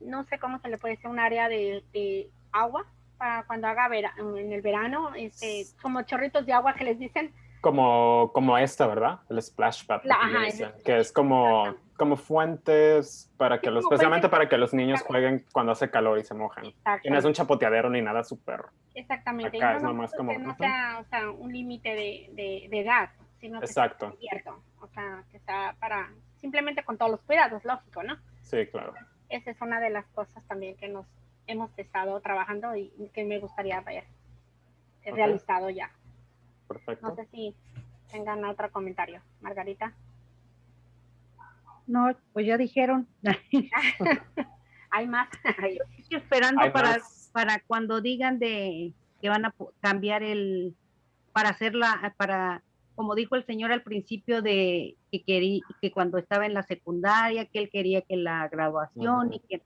no sé cómo se le puede decir, un área de, de agua para cuando haga vera, en el verano, este, como chorritos de agua que les dicen. Como, como esta, ¿verdad? El splash pad. que es como, como fuentes para que los, especialmente para que los niños jueguen cuando hace calor y se mojan. Y no es un chapoteadero ni nada súper. Exactamente. no, es nomás como. no sea, o sea, un límite de, de, de, edad, sino que Exacto. sea abierto. O sea, que sea para, simplemente con todos los cuidados, lógico, ¿no? Sí, claro. Esa es una de las cosas también que nos hemos estado trabajando y que me gustaría ver realizado ya. Perfecto. No sé si tengan otro comentario. Margarita. No, pues ya dijeron. Hay más. Estoy esperando para, para cuando digan de que van a cambiar el, para hacerla, para, como dijo el señor al principio de que quería, que cuando estaba en la secundaria, que él quería que la graduación y que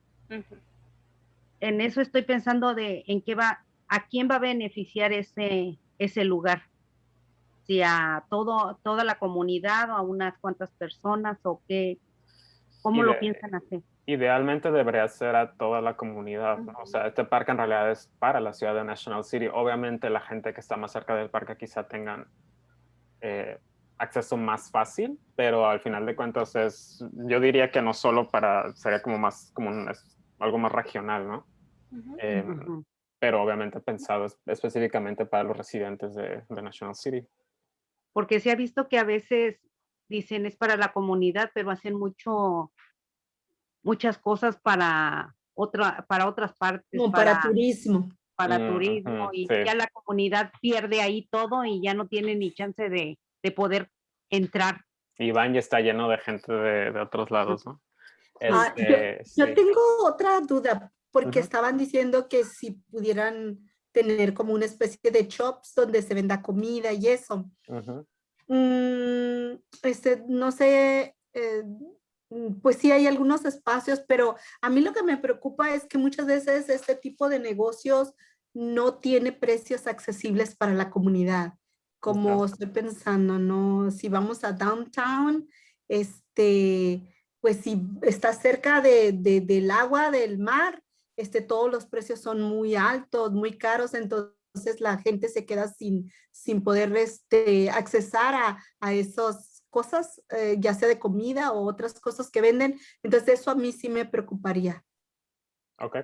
en eso estoy pensando de en qué va, a quién va a beneficiar ese, ese lugar. Si a todo, toda la comunidad o a unas cuantas personas o qué, cómo lo piensan hacer. Idealmente debería ser a toda la comunidad, O sea, este parque en realidad es para la ciudad de National City. Obviamente la gente que está más cerca del parque quizá tengan eh, acceso más fácil, pero al final de cuentas es, yo diría que no solo para, sería como más, como algo más regional, ¿no? Em, pero obviamente pensado específicamente para los residentes de, National City. Porque se ha visto que a veces dicen es para la comunidad, pero hacen mucho, muchas cosas para, otra, para otras partes. Como para, turismo. Para turismo y ya la comunidad pierde ahí todo y ya no tiene ni chance de, de poder entrar. Y van y está lleno de gente de, de otros lados, ¿no? Ah, este, yo, tengo otra duda porque estaban diciendo que si pudieran tener como una especie de shops donde se venda comida y eso. Mm, este, no sé, eh, pues sí hay algunos espacios, pero a mí lo que me preocupa es que muchas veces este tipo de negocios no tiene precios accesibles para la comunidad. Como estoy pensando, ¿no? Si vamos a downtown, este, pues si está cerca de, del agua, del mar, este, todos los precios son muy altos, muy caros, entonces la gente se queda sin, sin poder este, accesar a, a esas cosas, eh, ya sea de comida o otras cosas que venden. Entonces eso a mí sí me preocuparía. Ok.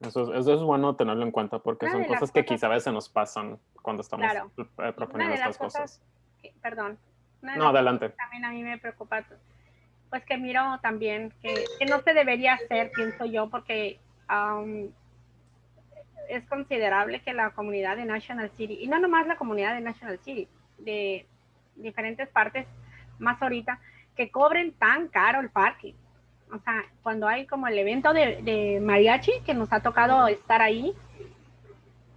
Eso, eso es bueno tenerlo en cuenta porque son cosas que quizá a veces nos pasan cuando estamos eh, proponiendo estas cosas. perdón. No, adelante. También a mí me preocupa, pues que miro también que, que no se debería hacer, pienso yo, porque es considerable que la comunidad de National City, y no nomás la comunidad de National City, de diferentes partes, más ahorita, que cobren tan caro el parque. O sea, cuando hay como el evento de, mariachi, que nos ha tocado estar ahí,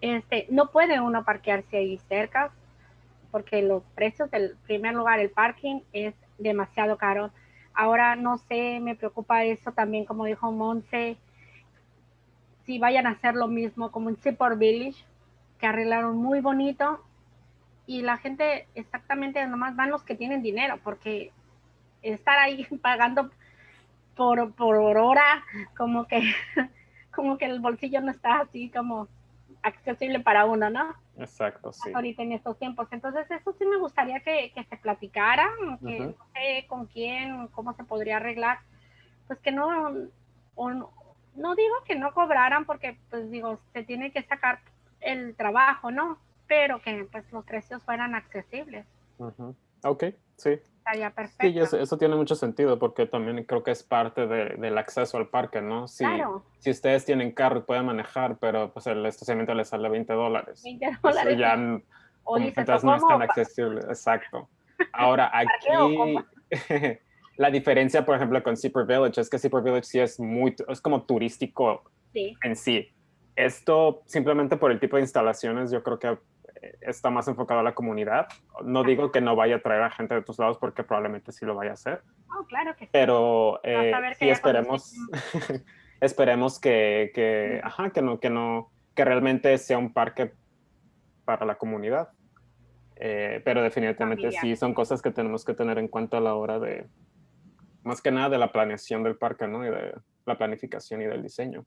este, no puede uno parquearse ahí cerca, porque los precios del primer lugar, el parking, es demasiado caro. Ahora no sé, me preocupa eso también, como dijo Monse, si vayan a hacer lo mismo como en Seaport Village, que arreglaron muy bonito y la gente exactamente nomás van los que tienen dinero, porque estar ahí pagando por, por hora, como que, como que el bolsillo no está así como accesible para uno, ¿no? Exacto, sí. Ahorita en estos tiempos. Entonces, eso sí me gustaría que, que se platicara, que no sé con quién, cómo se podría arreglar, pues que no, no digo que no cobraran porque, pues digo, se tiene que sacar el trabajo, ¿no? Pero que pues los precios fueran accesibles. Ok, sí. Estaría perfecto. Sí, eso, eso, tiene mucho sentido porque también creo que es parte de, del acceso al parque, ¿no? Si, claro. si ustedes tienen carro y pueden manejar, pero pues el estacionamiento les sale 20 dólares. 20 dólares. Entonces no es tan accesible. Exacto. Ahora, aquí la diferencia, por ejemplo, con Zipper Village es que Zipper Village sí es muy, es como turístico sí. en sí. Esto simplemente por el tipo de instalaciones, yo creo que está más enfocado a la comunidad. No digo que no vaya a traer a gente de tus lados porque probablemente sí lo vaya a hacer. Oh, claro que sí. Pero eh, sí esperemos, esperemos que, que, ajá, que, no, que, no, que realmente sea un parque para la comunidad. Eh, pero definitivamente Familia. sí son cosas que tenemos que tener en cuenta a la hora de, más que nada de la planeación del parque, ¿no? Y de la planificación y del diseño.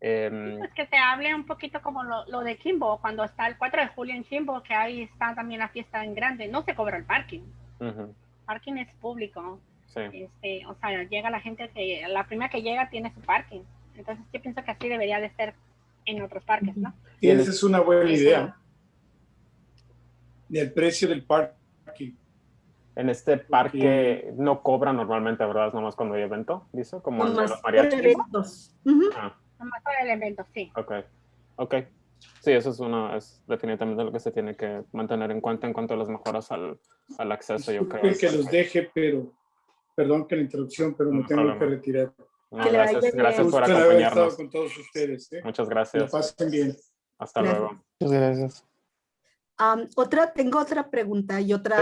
Eh, pues que se hable un poquito como lo, lo, de Kimbo, cuando está el 4 de julio en Kimbo, que ahí está también la fiesta en grande, no se cobra el parking. Uh -huh. Parking es público. Sí. Este, o sea, llega la gente que, la primera que llega tiene su parking. Entonces yo pienso que así debería de ser en otros parques, ¿no? Y esa es una buena idea. Del precio del parking. En este parque no cobra normalmente, ¿verdad? Nomás cuando hay evento, dice, como en los mariachis. Eventos. Uh -huh. ah. Nomás para el evento, sí. Ok, ok. Sí, eso es una, es definitivamente lo que se tiene que mantener en cuenta en cuanto a las mejoras al, al acceso, yo creo. que los deje, pero, perdón que la interrupción, pero me No tengo problema. que retirar. No, Que gracias, gracias por acompañarnos. con todos ustedes. ¿eh? Muchas Que gracias. pasen bien. Hasta Gracias. luego. Muchas gracias. Am, otra, tengo otra pregunta y otro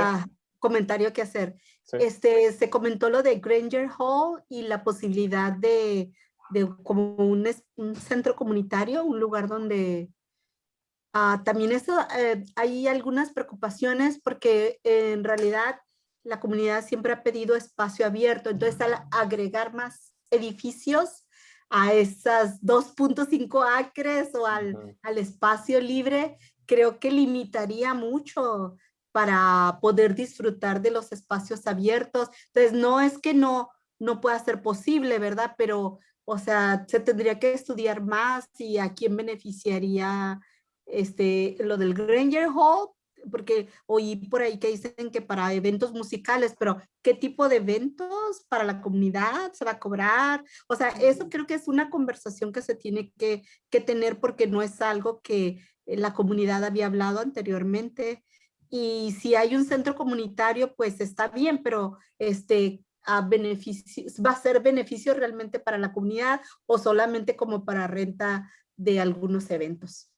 comentario que hacer. Sí. Este, se comentó lo de Granger Hall y la posibilidad de, de como un, un centro comunitario, un lugar donde ah, también eso, eh, hay algunas preocupaciones porque eh, en realidad la comunidad siempre ha pedido espacio abierto, entonces al agregar más edificios a esas 2.5 acres o al, Ujú. al espacio libre, creo que limitaría mucho para poder disfrutar de los espacios abiertos. Entonces, no es que no, no pueda ser posible, ¿verdad? Pero, o sea, se tendría que estudiar más y a quién beneficiaría este, lo del Granger Hall, porque oí por ahí que dicen que para eventos musicales, pero ¿qué tipo de eventos para la comunidad se va a cobrar? O sea, eso creo que es una conversación que se tiene que, que tener porque no es algo que la comunidad había hablado anteriormente. Y si hay un centro comunitario, pues está bien, pero este, a beneficio, va a ser beneficio realmente para la comunidad o solamente como para renta de algunos eventos.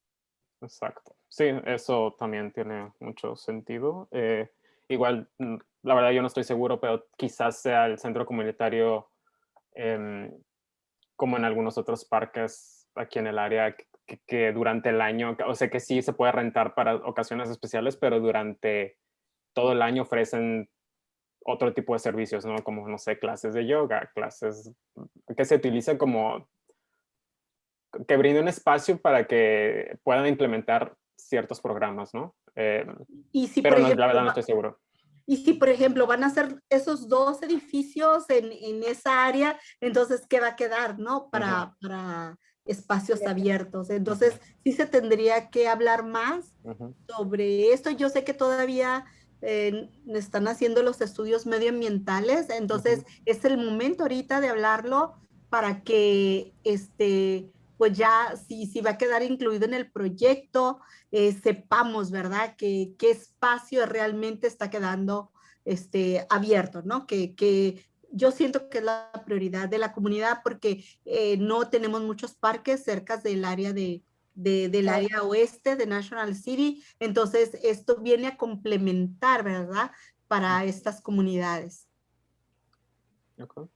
Exacto. Sí, eso también tiene mucho sentido. Eh, igual, mm, la verdad yo no estoy seguro, pero quizás sea el centro comunitario em, como en algunos otros parques aquí en el área que, que durante el año, o sea que sí se puede rentar para ocasiones especiales, pero durante todo el año ofrecen otro tipo de servicios, ¿no? Como, no sé, clases de yoga, clases que se utilicen como que brinde un espacio para que puedan implementar ciertos programas, ¿no? Eh, Y si, pero no, ejemplo, la verdad no estoy seguro. Y si, por ejemplo, van a ser esos dos edificios en, en esa área, entonces, ¿qué va a quedar, no? Para, para espacios abiertos. Entonces, sí se tendría que hablar más sobre esto. Yo sé que todavía eh, están haciendo los estudios medioambientales, entonces es el momento ahorita de hablarlo para que, este, pues ya, si, si va a quedar incluido en el proyecto, eh, sepamos, ¿verdad? Que qué espacio realmente está quedando este, abierto, ¿no? Que, que yo siento que es la prioridad de la comunidad porque eh, no tenemos muchos parques cerca del área de, de- del área oeste de National City, entonces esto viene a complementar, ¿verdad? Para estas comunidades. Ok.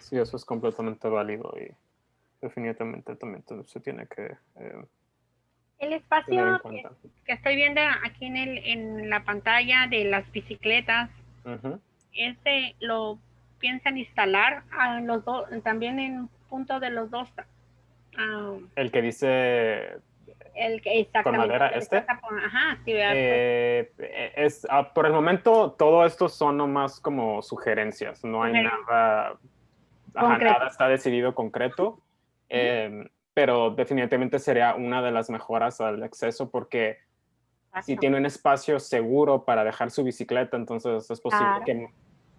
Sí, eso es completamente válido y definitivamente también se tiene que eh, El espacio que, estoy viendo aquí en, el, en la pantalla de las bicicletas, Ujú. este lo piensan instalar a los dos, también en punto de los dos. ah, El que dice el que exactamente. madera, este? Eh, eh, es, ah, por el momento, todo esto son nomás como sugerencias, no hay nada, ajá, nada está decidido concreto, eh, pero definitivamente sería una de las mejoras al acceso porque si tiene un espacio seguro para dejar su bicicleta, entonces es posible Claro. que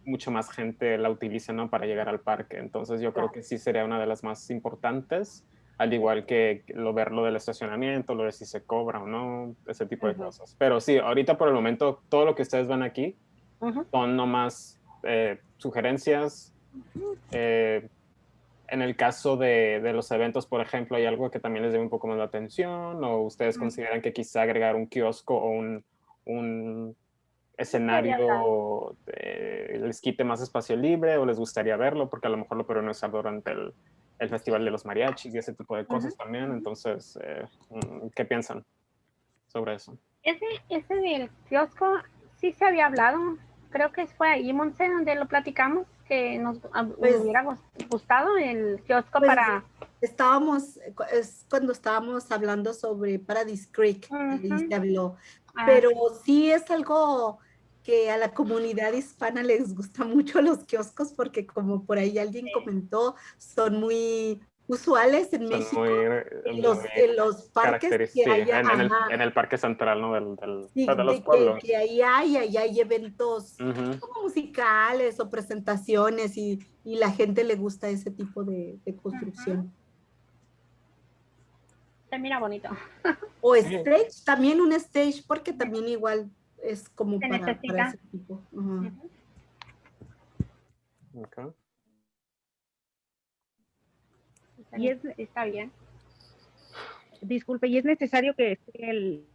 mucho más gente la utilice, ¿no? Para llegar al parque. Entonces yo creo Claro. que sí sería una de las más importantes, al igual que lo ver lo del estacionamiento, lo de si se cobra o no, ese tipo de Ujú. cosas. Pero sí, ahorita por el momento, todo lo que ustedes ven aquí Ujú. son nomás eh, sugerencias. Eh, en el caso de, de los eventos, por ejemplo, hay algo que también les dé un poco más de atención o ustedes consideran que quizá agregar un kiosco o un, un escenario eh, les quite más espacio libre o les gustaría verlo porque a lo mejor lo podrían usar durante el, el Festival de los Mariachis y ese tipo de cosas también. Entonces, eh, mm, ¿qué piensan sobre eso? Ese, ese del kiosco sí se había hablado. Creo que fue ahí, Monse, donde lo platicamos, que nos ah, Pues- hubiera gus- gustado el kiosco Pues, para... Estábamos, es cuando estábamos hablando sobre Paradise Creek, Ujú. se habló. ah, Pero sí es algo que a la comunidad hispana les gusta mucho los kioscos porque como por ahí alguien comentó, son muy usuales en Son México. muy, en los, muy en los parques que haya, en, en el, en el parque central, ¿no? Del, del- sí, de los de que, pueblos. que ahí hay, ahí hay eventos Ujú. como musicales o presentaciones y, y la gente le gusta ese tipo de, de construcción. se mira bonito. O Sí. stage, también un stage, porque también igual es como Se para, para necesita. ese tipo. Ajá. Y es, Está bien. disculpe, ¿y es necesario que esté el,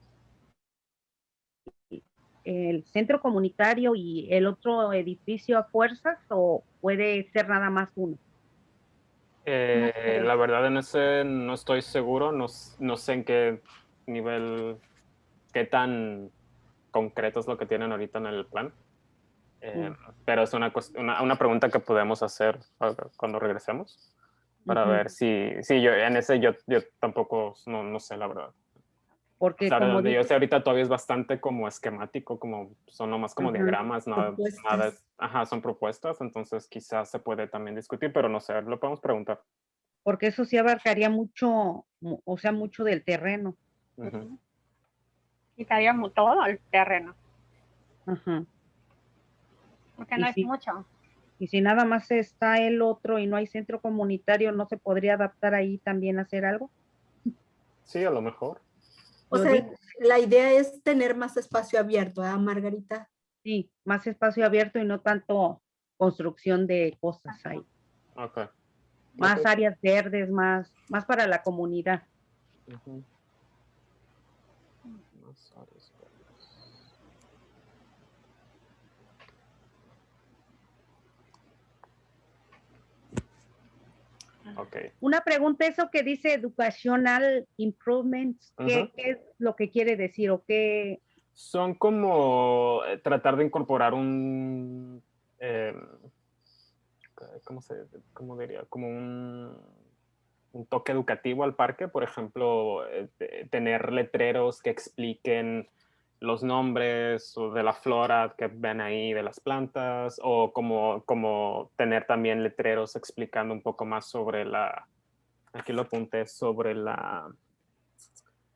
el centro comunitario y el otro edificio a fuerzas o puede ser nada más uno? Eh, sé. la verdad en ese no estoy seguro, no, no sé en qué nivel, qué tan concreto es lo que tienen ahorita en el plan. Eh, Pero es una, una, una pregunta que podemos hacer ah, cuando regresemos para ver si, si yo en ese yo, yo tampoco no, no sé la verdad. Porque O sea, como donde yo dice- sé ahorita todavía es bastante como esquemático, como son nomás como diagramas, nada, nada, ajá, son propuestas, entonces quizás se puede también discutir, pero no sé, lo podemos preguntar. porque eso sí abarcaría mucho, mu- o sea, mucho del terreno. Ujú. Quitaríamos todo el terreno, Ajá. porque Y no es sí. mucho. Y si nada más está el otro y no hay centro comunitario, ¿no se podría adaptar ahí también a hacer algo? Sí, a lo mejor. O sea, la idea es tener más espacio abierto, ¿verdad, Margarita? Sí, más espacio abierto y no tanto construcción de cosas ahí. Ok. Más áreas verdes, más, más para la comunidad. Más áreas verdes. Una pregunta, eso que dice educational improvements, ¿qué, es lo que quiere decir o qué? Son como eh, tratar de incorporar un, eh, ¿cómo se, cómo diría? Como un, un toque educativo al parque, por ejemplo, eh, te- tener letreros que expliquen los nombres de la flora que ven ahí, de las plantas, o como, como tener también letreros explicando un poco más sobre la, aquí lo apunté, sobre la,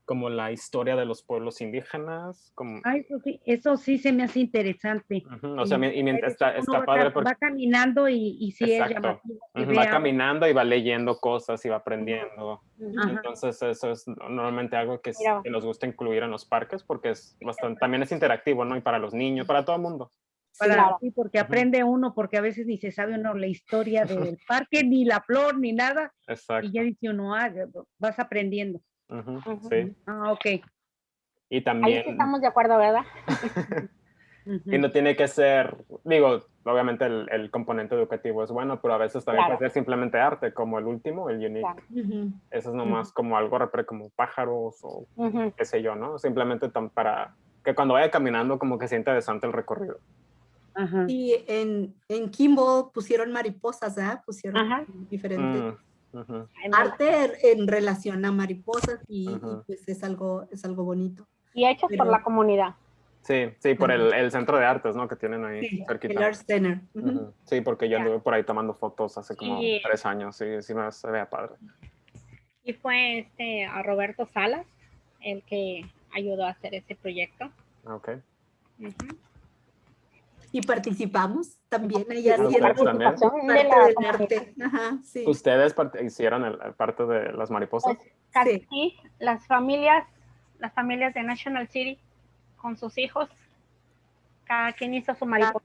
como la historia de los pueblos indígenas, como, Ah, eso sí, eso sí se me hace interesante. Ujú, O sea, y mientras está, está va, padre ca- porque va caminando y, y sí Exacto. es llamativo. que ujú, va caminando y va leyendo cosas y va aprendiendo. Ajá. Entonces eso es normalmente algo que, es- que nos gusta incluir en los parques porque es bastante, también es interactivo, ¿no? Y para los niños, para todo el mundo. Para, Claro. sí, porque aprende uno, porque a veces ni se sabe uno la historia del parque, ni la flor, ni nada, Exacto. y ya dice uno, ah, vas aprendiendo. Ujú, Ujú. Sí. Ah, ok. Y Ahí también, sí estamos de acuerdo, ¿verdad? Y no tiene que ser, digo, obviamente el, el componente educativo es bueno, pero a veces también Claro. puede ser simplemente arte, como el último, el unique. Claro. Ujú. Eso es nomás como algo como pájaros o Ujú. qué sé yo, ¿no? Simplemente tam- para que cuando vaya caminando como que sea interesante el recorrido. Ajá. Y en, en Kimball pusieron mariposas, ¿verdad? Pusieron Ajá. diferentes Arte en relación a mariposas y, y, pues es algo, es algo bonito. Y hechos por la comunidad. Sí, sí, por el, el centro de artes, ¿no? Que tienen ahí Sí, el cerquita. Art Center. Ujú. Ujú. Sí, porque yo anduve por ahí tomando fotos hace como Sí. tres años, sí, sí me se vea padre. Y fue este a Roberto Salas, el que ayudó a hacer ese proyecto. Ok. Ujú. Y participamos también allá Sí, haciendo también. De parte la del comunidad. arte. Ajá, sí. ¿Ustedes part- hicieron el, el parte de las mariposas? Pues, casi sí, las familias, las familias de National City con sus hijos, cada quien hizo su mariposa.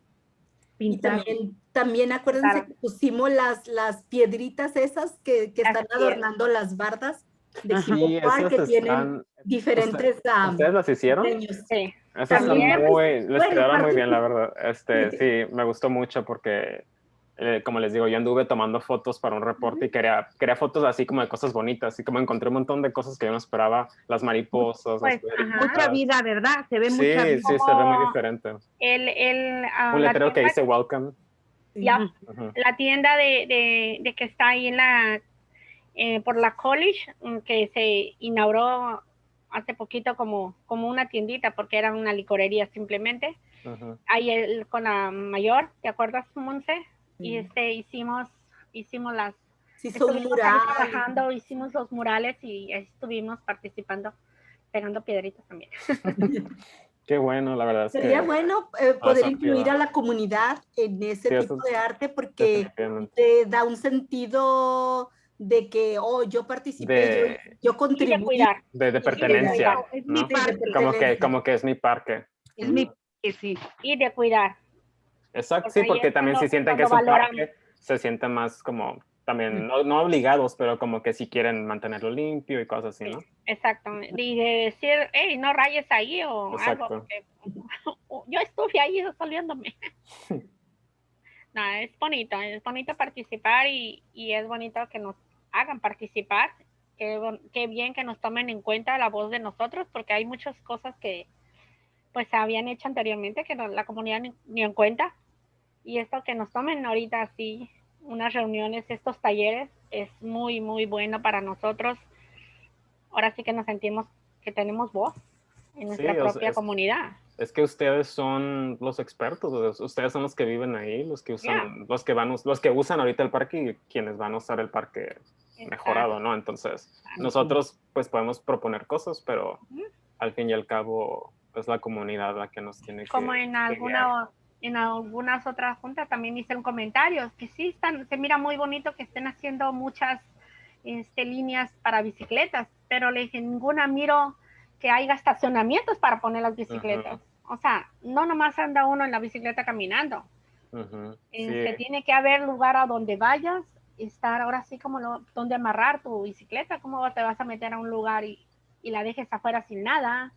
Y Pintar. también, también acuérdense Claro. que pusimos las, las piedritas esas que, que están Así es. adornando las bardas de Park, que tienen diferentes ah, ¿Ustedes las hicieron? diseños. Sí. Esas están También. muy, les quedaron muy bien, la verdad. Este, sí, me gustó mucho porque, eh, como les digo, yo anduve tomando fotos para un reporte y quería, quería fotos así como de cosas bonitas, así como encontré un montón de cosas que yo no esperaba, las mariposas. Pues, las. Mucha vida, ¿verdad? Se ve Sí, mucha vida. sí, se ve muy diferente. El, el, ah, Un letrero que dice welcome. ya, Ujú. la tienda de, de, de que está ahí en la eh, por la college mm, que se inauguró hace poquito como, como una tiendita porque era una licorería simplemente Ujú. ahí el- con la mayor ¿te acuerdas Monse? y Sí. este hicimos hicimos las un estuvimos trabajando hicimos los murales y ahí estuvimos participando pegando piedritas también Qué bueno, la verdad es que... Sería bueno eh, poder incluir a la comunidad en ese Sí, tipo eso- de arte porque te da un sentido de que, oh, yo participé, De- yo, yo de contribuí. De, de pertenencia, Es mi ¿no? parque. Como que, como que es mi parque. Es mi parque, sí. y de cuidar Exacto, Porque sí, porque también si sienten que es un valoran. parque, se sienten más como, también, no, no obligados, pero como que si quieren mantenerlo limpio y cosas así, ¿no? Exacto. Y de decir, hey, no rayes ahí o Exacto. algo. porque yo estuve ahí resolviéndome. no, es bonito, es bonito participar y, y es bonito que nos hagan participar. Qué, qué bien que nos tomen en cuenta la voz de nosotros, porque hay muchas cosas que pues se habían hecho anteriormente que no- la comunidad ni, ni en cuenta. Y esto que nos tomen ahorita así, unas reuniones, estos talleres, es muy, muy bueno para nosotros ahora sí que nos sentimos que tenemos voz en nuestra Sí, propia es- comunidad. Es que ustedes son los expertos, ustedes son los que viven ahí, los que usan, los que van, los que usan ahorita el parque y quienes van a usar el parque mejorado, ¿no? Entonces, nosotros pues podemos proponer cosas, pero al fin y al cabo es la comunidad la que nos tiene que Como en alguna en algunas otras juntas también hicieron comentarios que sí están, se mira muy bonito que estén haciendo muchas este, líneas para bicicletas, pero le dije, ninguna miro que haya estacionamientos para poner las bicicletas. O sea, no nomás anda uno en la bicicleta caminando. Ujú, Este, sí. tiene que haber lugar a donde vayas, estar ahora sí como lo, donde amarrar tu bicicleta, cómo te vas a meter a un lugar y, y la dejes afuera sin nada,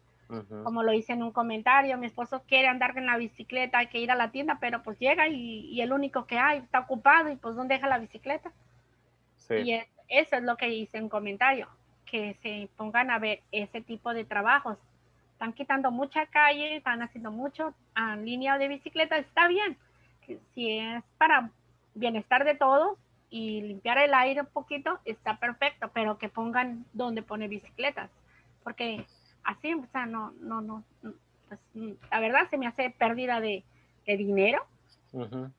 como lo hice en un comentario, mi esposo quiere andar en la bicicleta, hay que ir a la tienda, pero pues llega y, y el único que hay está ocupado y pues ¿dónde deja la bicicleta? Sí. Y es- eso es lo que hice en comentario, que se pongan a ver ese tipo de trabajos. Están quitando mucha calle, están haciendo mucho a línea de bicicleta, está bien. Si es para bienestar de todos y limpiar el aire un poquito, está perfecto, pero que pongan donde pone bicicletas, porque así, o sea, no, no, no, pues, la verdad se me hace pérdida de, de dinero, Ujú.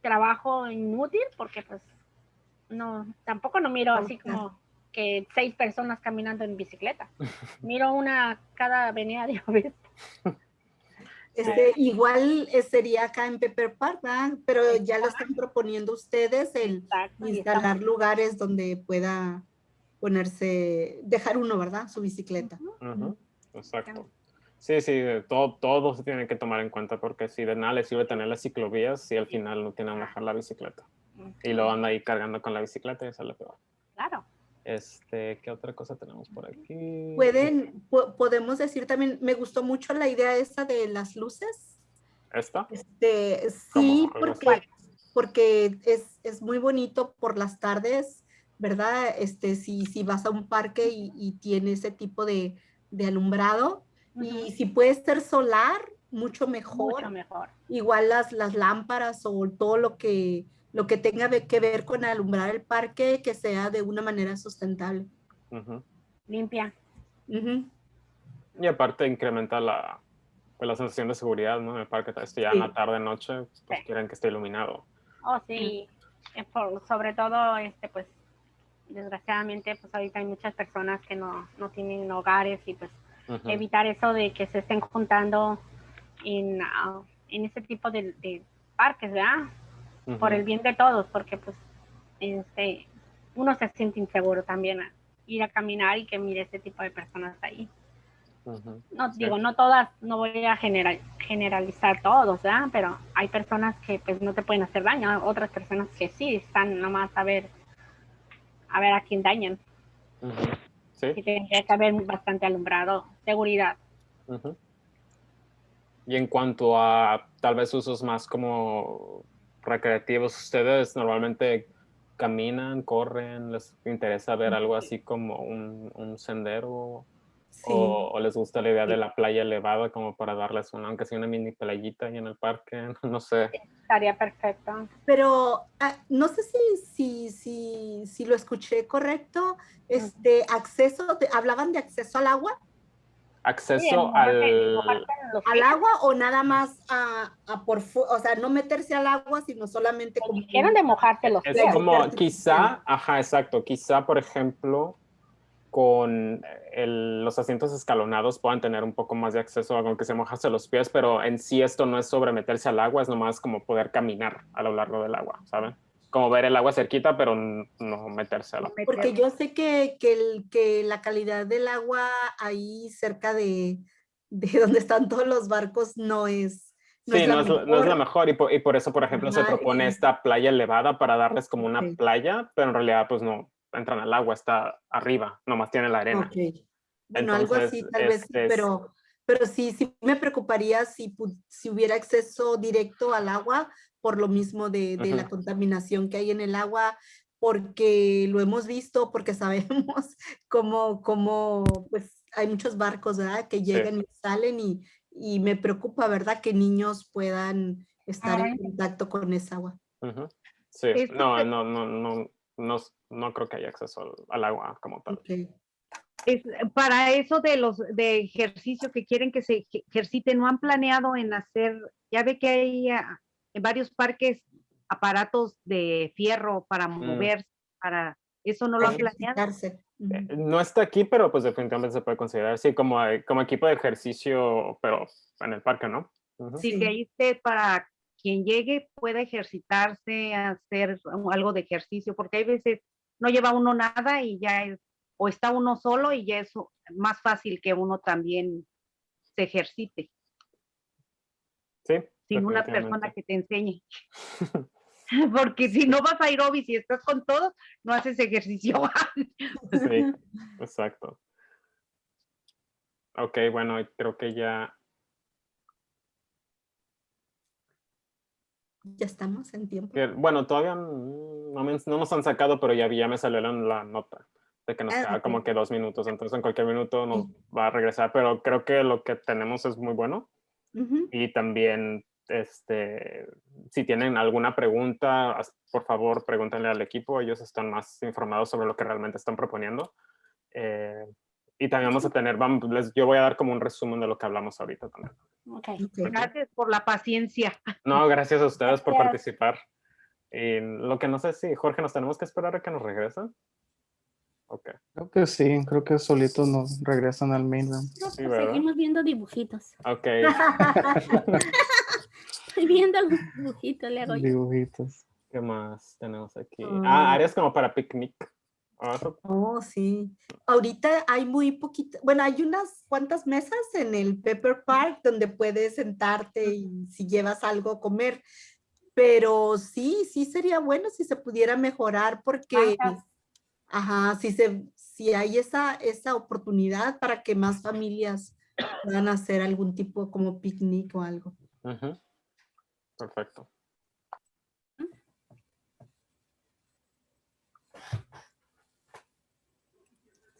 trabajo inútil, porque pues no, tampoco no miro así como que seis personas caminando en bicicleta. Miro una cada avenida de vez. Este, igual eh, sería acá en Pepper Park, ¿verdad? Pero ya lo están proponiendo ustedes el instalar lugares donde pueda ponerse, dejar uno, ¿verdad? Su bicicleta. Ujú, Exacto. Sí, sí, de todo, todo se tiene que tomar en cuenta porque si de nada le sirve tener las ciclovías si al final no tienen dejar la bicicleta. Y lo anda ahí cargando con la bicicleta y eso es lo peor. Claro. Este, ¿qué otra cosa tenemos por aquí? Pueden, po- podemos decir también, me gustó mucho la idea esta de las luces. ¿Esta? Este, sí, porque, porque es, es muy bonito por las tardes, ¿verdad? Este, si, si vas a un parque y, y tiene ese tipo de, de alumbrado, y si puede ser solar, mucho mejor. Mucho mejor. Igual las, las lámparas o todo lo que, lo que tenga que ver con alumbrar el parque, que sea de una manera sustentable. Ujú. Limpia. Ujú. Y aparte incrementa la, pues, la sensación de seguridad, ¿no? En el parque, esto ya en la Sí. tarde, noche, pues Sí. quieren que esté iluminado. Oh, sí. Eh, por- sobre todo, este, pues, desgraciadamente, pues ahorita hay muchas personas que no, no tienen hogares y pues uh -huh. evitar eso de que se estén juntando en, uh, en ese tipo de, de parques, ¿verdad? Uh -huh. Por el bien de todos, porque pues este, uno se siente inseguro también a ir a caminar y que mire ese tipo de personas ahí. Uh -huh. No digo, no todas, no voy a general, generalizar todos, ¿verdad? Pero hay personas que pues no te pueden hacer daño, otras personas que sí, están nomás a ver, a ver a quién dañan. Uh -huh. Sí. Y tendría que haber bastante alumbrado, seguridad. Uh -huh. Y en cuanto a tal vez usos más como recreativos, ustedes normalmente caminan, corren, les interesa ver algo así como un, un sendero sí. o, o, les gusta la idea de la playa elevada como para darles una, aunque sea una mini playita ahí en el parque, no sé. Estaría perfecto. Pero uh, no sé si, si, si, si lo escuché correcto, este acceso, ¿hablaban de acceso al agua? Acceso sí, al, al agua o nada más a, a por o sea no meterse al agua sino solamente como quieren de mojarse los es como quizá ajá exacto quizá por ejemplo con el, los asientos escalonados puedan tener un poco más de acceso aunque se mojase los pies pero en sí esto no es sobre meterse al agua es nomás como poder caminar a lo largo del agua saben como ver el agua cerquita, pero no metérselo. Porque yo sé que, que, el, que la calidad del agua ahí cerca de, de donde están todos los barcos no es... No sí, es no, es, no, es, la mejor y por, y por eso, por ejemplo, Ajá, se propone esta playa elevada para darles como una okay. playa, pero en realidad pues no entran al agua, está arriba, nomás tiene la arena. Okay. Bueno, Entonces, algo así tal es, vez, es, pero, pero sí, sí me preocuparía si, si hubiera acceso directo al agua, por lo mismo de, de la contaminación que hay en el agua, porque lo hemos visto, porque sabemos cómo, cómo pues hay muchos barcos, ¿verdad? Que llegan sí. y salen y, y, me preocupa, ¿verdad? Que niños puedan estar Ay. en contacto con esa agua. Uh -huh. Sí, no, no, no, no, no, no creo que haya acceso al, al agua como tal. Okay. Es, para eso de los de ejercicio que quieren que se ejerciten, ¿no han planeado en hacer, ya ve que hay en varios parques aparatos de fierro para moverse, mm. para eso no lo han planeado. Eh, no está aquí, pero pues definitivamente se puede considerar, sí, como, como equipo de ejercicio, pero en el parque, ¿no? Uh -huh. Sí, que ahí esté para quien llegue pueda ejercitarse, hacer algo de ejercicio, porque hay veces no lleva uno nada y ya es, o está uno solo y ya es más fácil que uno también se ejercite. Sí, sin una persona que te enseñe. Porque si no vas a ir y estás con todos, no haces ejercicio. sí, exacto. Ok, bueno, creo que ya. Ya estamos en tiempo. bueno, todavía no, me, no, nos han sacado, pero ya, ya me salió la, la nota de que nos ah, queda okay. como que dos minutos, entonces en cualquier minuto nos sí. va a regresar, pero creo que lo que tenemos es muy bueno. Uh -huh. Y también este, si tienen alguna pregunta, por favor, pregúntenle al equipo. Ellos están más informados sobre lo que realmente están proponiendo. Eh, y también vamos a tener, vamos, les, yo voy a dar como un resumen de lo que hablamos ahorita también. Okay. okay. Gracias por la paciencia. No, gracias a ustedes gracias. por participar. Y lo que no sé si, Jorge, nos tenemos que esperar a que nos regresen. Okay. Creo que sí, creo que solitos nos regresan al mainland. Sí, seguimos viendo dibujitos. Ok. Estoy viendo los dibujitos, le hago Dibujitos. ¿Qué más tenemos aquí? Mm. Ah, áreas como para picnic. Oh, sí. Ahorita hay muy poquito, bueno, hay unas cuantas mesas en el Pepper Park donde puedes sentarte y si llevas algo a comer. Pero sí, sí sería bueno si se pudiera mejorar porque, ajá, ajá si, se, si hay esa, esa oportunidad para que más familias puedan hacer algún tipo como picnic o algo. -huh. Perfecto.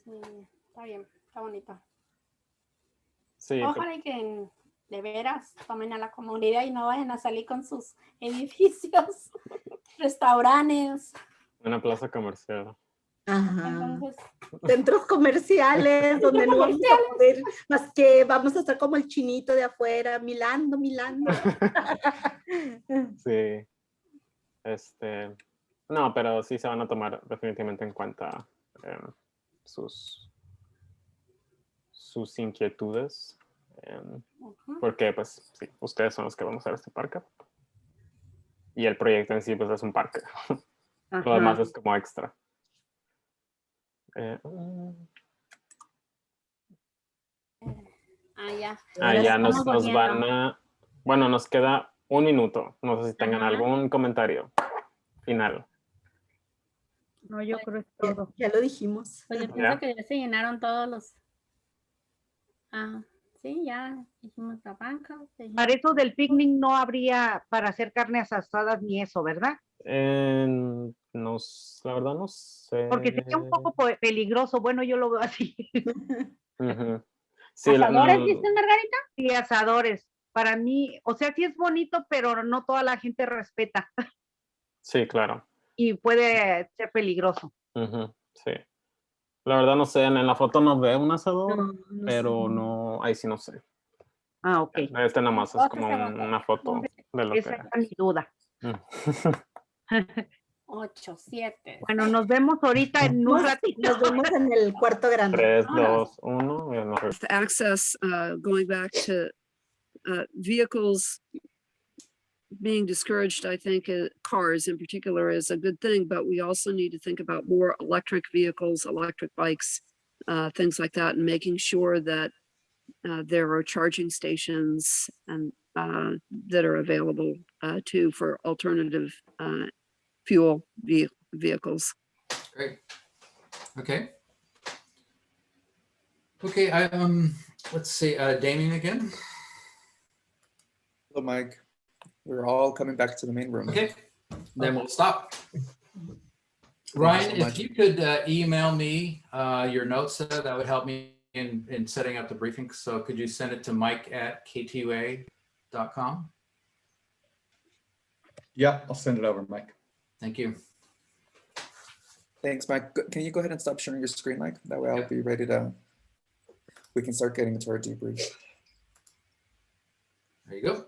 Sí, está bien, está bonito. Sí, Ojalá que de veras tomen a la comunidad y no vayan a salir con sus edificios, restaurantes. Una plaza comercial. Ajá. Entonces, Centros comerciales donde no vamos a poder, más que vamos a estar como el chinito de afuera, milando, milando. sí. Este, no, pero sí se van a tomar definitivamente en cuenta eh, sus, sus inquietudes, em, porque pues sí, ustedes son los que van a usar este parque. Y el proyecto en sí pues es un parque. Lo demás es como extra. Eh. Ah, ya. Ah, ya nos, nos van a... Bueno, nos queda un minuto. No sé si tengan Ajá. algún comentario final. No, yo creo que todo. Ya lo dijimos. Pues yo pienso que ya se llenaron todos los. Ah, sí, ya dijimos la banca. Para eso del picnic no habría para hacer carnes asadas ni eso, ¿verdad? Eh, no, la verdad no sé. Porque sería un poco po- peligroso. Bueno, yo lo veo así. Ujú. Sí, la- ¿Asadores, no- dice Margarita? Sí, asadores. Para mí, o sea, sí es bonito, pero no toda la gente respeta sí, claro. y puede ser peligroso. Sí. La verdad no sé, en, en la foto no veo un asador, No, no pero sé. no, ahí sí no sé. Ah, ok. Este nada más es como un- una foto de lo que... Esa era mi duda. Ocho, siete. Bueno, nos vemos ahorita en un Nos- ratito. Nos vemos en el cuarto grande. Tres, dos, uno. access, uh, going back to uh, vehicles being discouraged, I think uh, cars in particular is a good thing, but we also need to think about more electric vehicles, electric bikes, uh, things like that, and making sure that uh, there are charging stations and uh, that are available uh, too for alternative uh, fuel ve- vehicles. Great. Okay. Okay, I, um, let's see, uh, Damien again. Hello, Mike. We're all coming back to the main room. Okay, then we'll stop. Ryan, so if you could uh, email me uh, your notes, uh, that would help me in, in setting up the briefing. So could you send it to mike at ktua.com? Yeah, I'll send it over, Mike. Thank you. Thanks, Mike. Can you go ahead and stop sharing your screen, Mike? That way I'll be ready to, we can start getting into our debrief. There you go.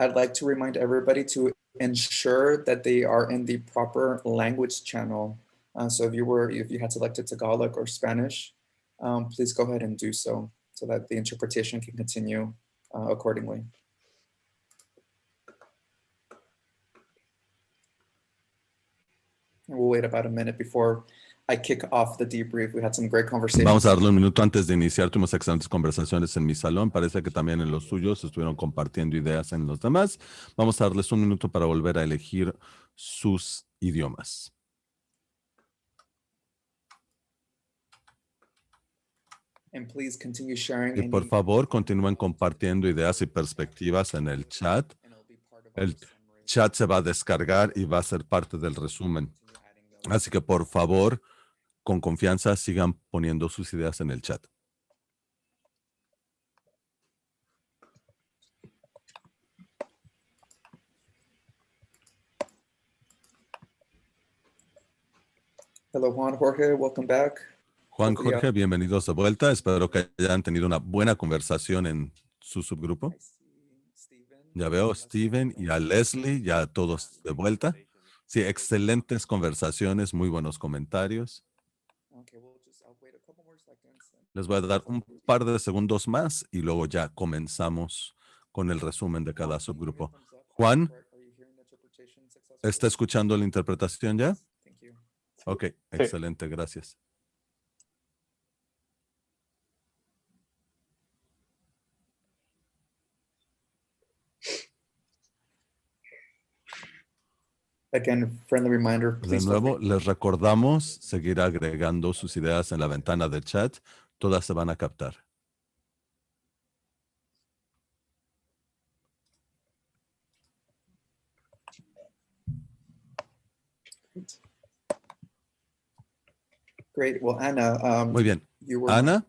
I'd like to remind everybody to ensure that they are in the proper language channel. Uh, so if you were, if you had selected Tagalog or Spanish, um, please go ahead and do so, so that the interpretation can continue uh, accordingly. We'll wait about a minute before I kick off the debrief. We had some great conversations. Vamos a darle un minuto antes de iniciar. Tuvimos excelentes conversaciones en mi salón. Parece que también en los suyos estuvieron compartiendo ideas en los demás. Vamos a darles un minuto para volver a elegir sus idiomas. And please continue sharing. Y por favor, continúen compartiendo ideas y perspectivas en el chat. El chat se va a descargar y va a ser parte del resumen. Así que por favor, con confianza, sigan poniendo sus ideas en el chat. Hello, Juan Jorge, welcome back. Juan Jorge, bienvenidos de vuelta. Espero que hayan tenido una buena conversación en su subgrupo. Ya veo a Steven y a Leslie, ya todos de vuelta. Sí, excelentes conversaciones, muy buenos comentarios. Okay, we'll just, I'll wait a couple more seconds. and- Les voy a dar un par de segundos más y luego ya comenzamos con el resumen de cada subgrupo. Juan, ¿está escuchando la interpretación ya? Ok, excelente, gracias. Again, friendly reminder, De nuevo, les recordamos seguir agregando sus ideas en la ventana de chat. Todas se van a captar. Great. Well, Anna. um, Muy bien. Ana,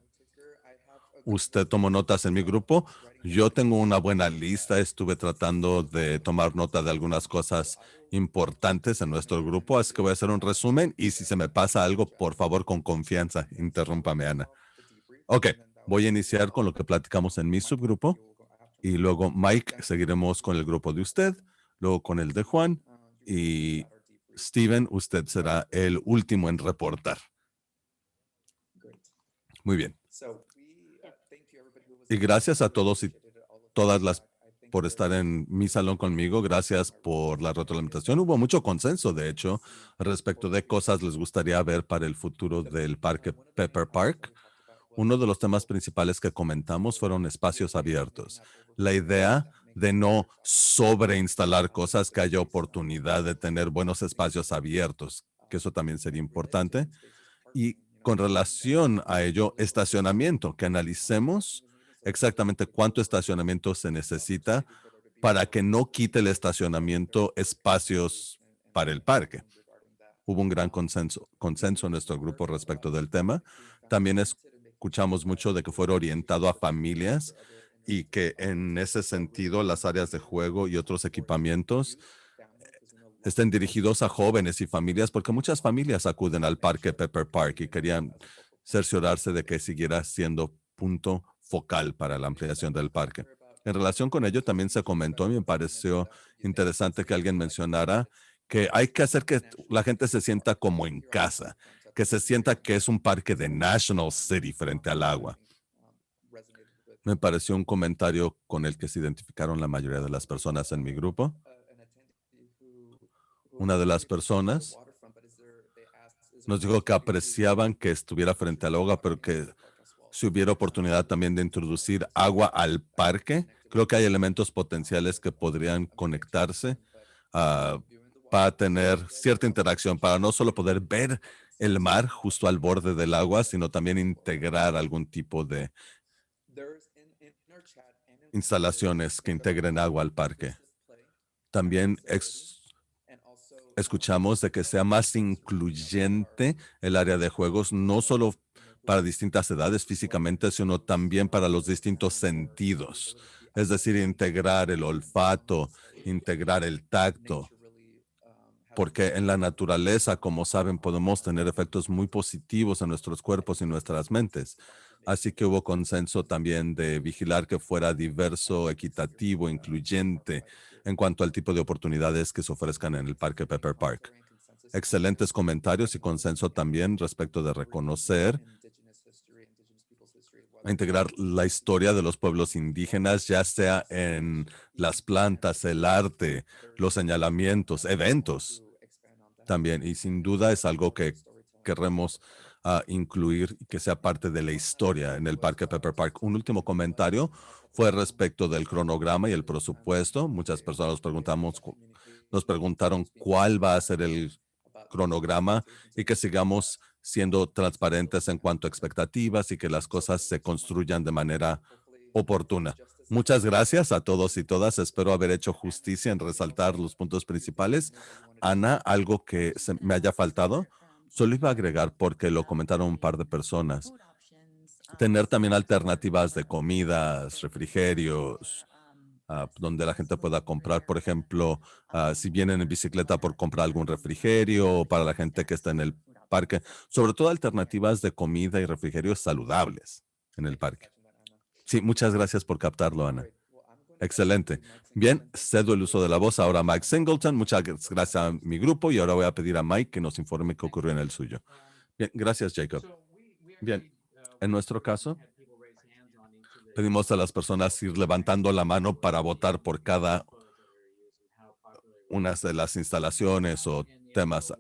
usted tomó notas en mi grupo. Yo tengo una buena lista. Estuve tratando de tomar nota de algunas cosas importantes en nuestro grupo, así que voy a hacer un resumen y si se me pasa algo, por favor, con confianza, interrúmpame, Ana. Ok, voy a iniciar con lo que platicamos en mi subgrupo y luego Mike, seguiremos con el grupo de usted, luego con el de Juan y Steven, usted será el último en reportar. Muy bien. Y gracias a todos y todas las por estar en mi salón conmigo. Gracias por la retroalimentación. Hubo mucho consenso, de hecho, respecto de cosas les gustaría ver para el futuro del parque Pepper Park. Uno de los temas principales que comentamos fueron espacios abiertos. La idea de no sobreinstalar cosas, que haya oportunidad de tener buenos espacios abiertos, que eso también sería importante. Y con relación a ello, estacionamiento, que analicemos exactamente cuánto estacionamiento se necesita para que no quite el estacionamiento espacios para el parque. Hubo un gran consenso, en nuestro grupo respecto del tema. También escuchamos mucho de que fuera orientado a familias y que en ese sentido las áreas de juego y otros equipamientos estén dirigidos a jóvenes y familias, porque muchas familias acuden al parque Pepper Park y querían cerciorarse de que siguiera siendo punto focal para la ampliación del parque. En relación con ello, también se comentó y me pareció interesante que alguien mencionara que hay que hacer que la gente se sienta como en casa, que se sienta que es un parque de National City frente al agua. Me pareció un comentario con el que se identificaron la mayoría de las personas en mi grupo. Una de las personas nos dijo que apreciaban que estuviera frente al agua, pero que si hubiera oportunidad también de introducir agua al parque, creo que hay elementos potenciales que podrían conectarse ah, para tener cierta interacción, para no solo poder ver el mar justo al borde del agua, sino también integrar algún tipo de instalaciones que integren agua al parque. También escuchamos de que sea más incluyente el área de juegos, no solo para distintas edades físicamente, sino también para los distintos sentidos. Es decir, integrar el olfato, integrar el tacto, porque en la naturaleza, como saben, podemos tener efectos muy positivos en nuestros cuerpos y nuestras mentes. Así que hubo consenso también de vigilar que fuera diverso, equitativo, incluyente en cuanto al tipo de oportunidades que se ofrezcan en el Parque Pepper Park. Excelentes comentarios y consenso también respecto de reconocer a integrar la historia de los pueblos indígenas, ya sea en las plantas, el arte, los señalamientos, eventos también. Y sin duda es algo que queremos uh, incluir y que sea parte de la historia en el Parque Pepper Park. Un último comentario fue respecto del cronograma y el presupuesto. Muchas personas nos preguntamos, nos preguntaron cuál va a ser el cronograma y que sigamos siendo transparentes en cuanto a expectativas y que las cosas se construyan de manera oportuna. Muchas gracias a todos y todas. Espero haber hecho justicia en resaltar los puntos principales. Ana, algo que me haya faltado, solo iba a agregar porque lo comentaron un par de personas. Tener también alternativas de comidas, refrigerios, ah, donde la gente pueda comprar, por ejemplo, ah, si vienen en bicicleta por comprar algún refrigerio, o para la gente que está en el parque, sobre todo alternativas de comida y refrigerios saludables en el parque. Sí, muchas gracias por captarlo, Ana. Excelente. Bien, cedo el uso de la voz ahora a Mike Singleton. Muchas gracias a mi grupo y ahora voy a pedir a Mike que nos informe qué ocurrió en el suyo. Bien, gracias, Jacob. Bien, en nuestro caso, pedimos a las personas ir levantando la mano para votar por cada una de las instalaciones o temas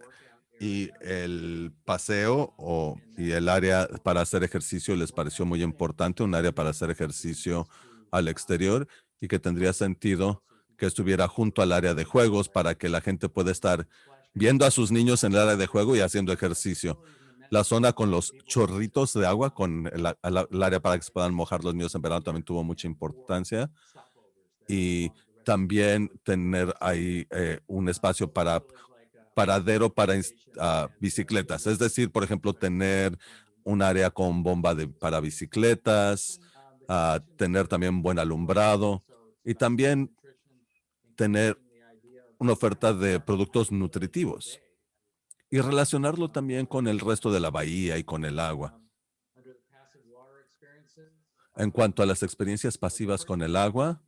y el paseo o, y el área para hacer ejercicio les pareció muy importante, un área para hacer ejercicio al exterior y que tendría sentido que estuviera junto al área de juegos para que la gente pueda estar viendo a sus niños en el área de juego y haciendo ejercicio. La zona con los chorritos de agua, con el, área para que se puedan mojar los niños en verano también tuvo mucha importancia. Y también tener ahí eh, un espacio para paradero para bicicletas. Es decir, por ejemplo, tener un área con bomba de, para bicicletas, tener también buen alumbrado y también tener una oferta de productos nutritivos y relacionarlo también con el resto de la bahía y con el agua. En cuanto a las experiencias pasivas con el agua,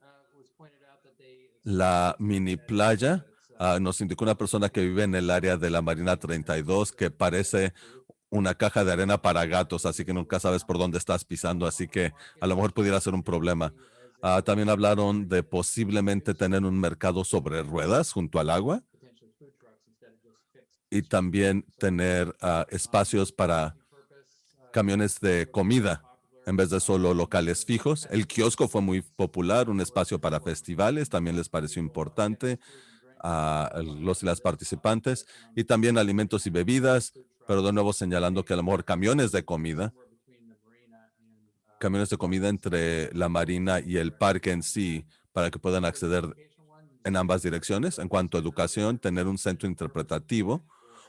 la mini playa Ah, nos indicó una persona que vive en el área de la Marina 32 que parece una caja de arena para gatos, así que nunca sabes por dónde estás pisando, así que a lo mejor pudiera ser un problema. Ah, también hablaron de posiblemente tener un mercado sobre ruedas junto al agua y también tener ah, espacios para camiones de comida en vez de solo locales fijos. El kiosco fue muy popular, un espacio para festivales, también les pareció importante a los y las participantes y también alimentos y bebidas, pero de nuevo señalando que a lo mejor camiones de comida, camiones de comida entre la marina y el parque en sí para que puedan acceder en ambas direcciones. En cuanto a educación, tener un centro interpretativo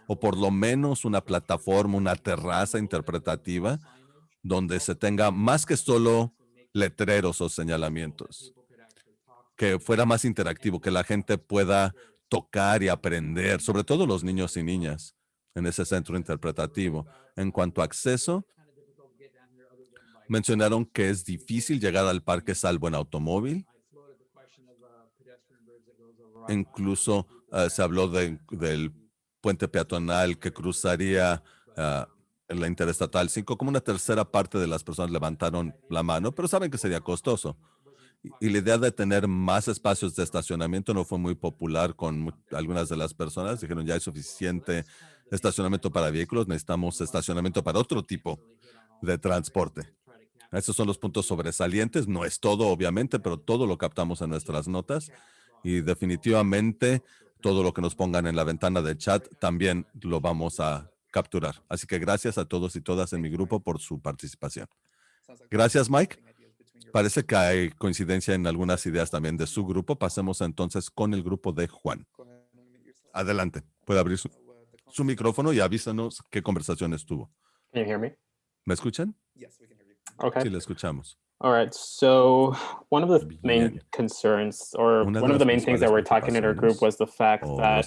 o por lo menos una plataforma, una terraza interpretativa donde se tenga más que solo letreros o señalamientos, que fuera más interactivo, que la gente pueda tocar y aprender, sobre todo los niños y niñas en ese centro interpretativo. En cuanto a acceso, mencionaron que es difícil llegar al parque salvo en automóvil. Incluso eh, se habló del puente peatonal que cruzaría en la Interestatal 5, como una tercera parte de las personas levantaron la mano, pero saben que sería costoso. Y, la idea de tener más espacios de estacionamiento no fue muy popular con algunas de las personas. Dijeron, ya hay suficiente estacionamiento para vehículos, necesitamos estacionamiento para otro tipo de transporte. Esos son los puntos sobresalientes. No es todo, obviamente, pero todo lo captamos en nuestras notas. Y definitivamente todo lo que nos pongan en la ventana de chat también lo vamos a capturar. Así que gracias a todos y todas en mi grupo por su participación. Gracias, Mike. Parece que hay coincidencia en algunas ideas también de su grupo. Pasemos entonces con el grupo de Juan. Adelante. Puede abrir su, micrófono y avísanos qué conversación estuvo. ¿Me escuchan? Sí, le escuchamos. All right. So one of the main concerns, or one of the main things that we're talking in our group, was the fact that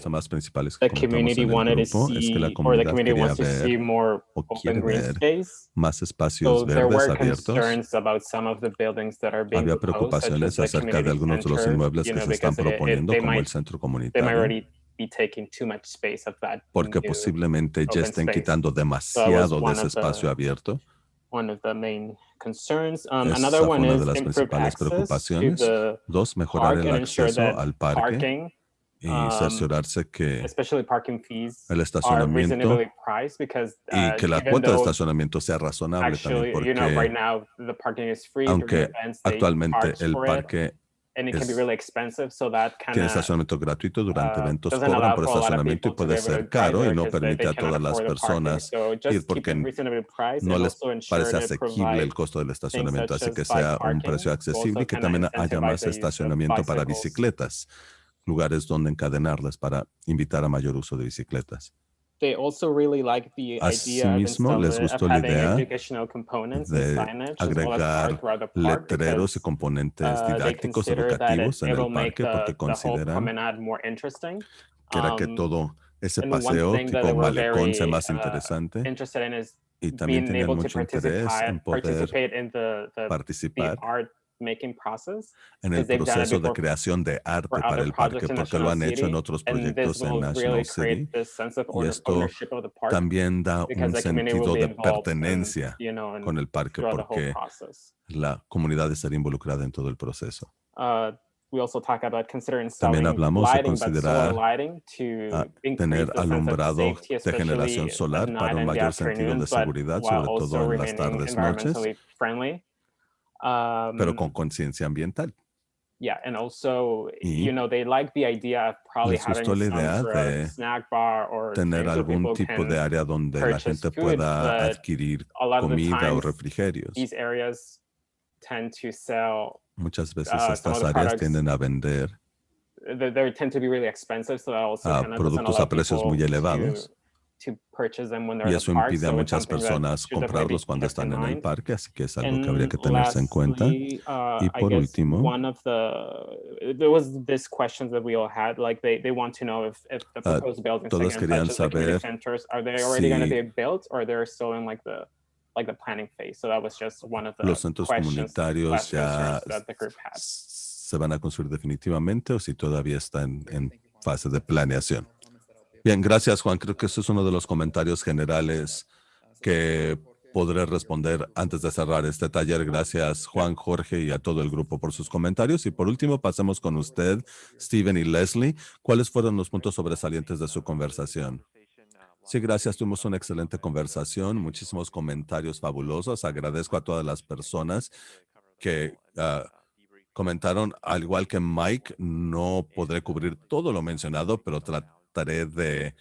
the community wanted to see, or the community wants to see more open green space. Más espacios so there were concerns about some of the buildings that are being Había proposed, preocupaciones the acerca de algunos de los inmuebles que se están proponiendo, como el centro they might comunitario, already be taking too much space of that porque posiblemente ya estén space. quitando So demasiado de one ese espacio abierto. One of the main concerns. Um, another one una is de las principales preocupaciones. the Dos, mejorar el acceso al parque parking, y um, cerciorarse que especially parking fees, el are estacionamiento reasonably priced because y uh, que la even cuota de though estacionamiento sea razonable actually, también, you know, right porque now the parking is free during aunque events, they actualmente el parque and it can be es- really expensive, so that tiene estacionamiento gratuito durante uh, eventos, cobran por estacionamiento y puede ser caro y no permite a todas las personas ir porque no les parece asequible el costo del estacionamiento, así que sea un precio accesible y que también haya más estacionamiento para bicicletas, lugares donde encadenarlas para invitar a mayor uso de bicicletas. They also really like the idea Asimismo, les of gustó la idea educational components and de agregar letreros y componentes uh, didácticos educativos en el parque the, porque consideran promenade more interesting. que era que Um, todo ese paseo tipo malecón sea más uh, interesante y también tenían mucho interés en poder participar art making process en el proceso de creación de arte para el parque, porque lo han hecho en otros proyectos en National City. Y esto también da un sentido de pertenencia you know, in- con el parque, porque la comunidad estaría involucrada en todo el proceso. Uh, we also talk about considering También hablamos de considerar tener alumbrado de generación solar para un mayor sentido de seguridad, sobre todo en las tardes, noches. Um, pero con conciencia ambiental. yeah, and also, Y you know, they like the idea of probably having some idea de snack bar or tener algún tipo de área donde la gente food, pueda adquirir comida o refrigerios. These areas tend to sell Muchas veces uh, estas áreas tienden a vender they, they tend to be really expensive, so that also a productos a precios muy elevados to purchase them when they're y in eso the park. impide a muchas personas comprarlos cuando están en el parque, así que es algo que habría And que tenerse en cuenta. lastly, uh, Y por último, one of the there was this questions that we all had, like they, they want to know if, if the Ah, proposed buildings, todos querían saber centers, are they already going to si be built or they're still in like the like the planning phase? So that was just one of the los centros questions comunitarios ya se van a construir definitivamente o si todavía están en fase de planeación. Bien, gracias Juan. Creo que eso es uno de los comentarios generales que podré responder antes de cerrar este taller. Gracias Juan, Jorge y a todo el grupo por sus comentarios. Y por último, pasemos con usted, Steven y Leslie. ¿Cuáles fueron los puntos sobresalientes de su conversación? Sí, gracias. Tuvimos una excelente conversación, muchísimos comentarios fabulosos. Agradezco a todas las personas que ah, comentaron, al igual que Mike, no podré cubrir todo lo mencionado, pero trataré de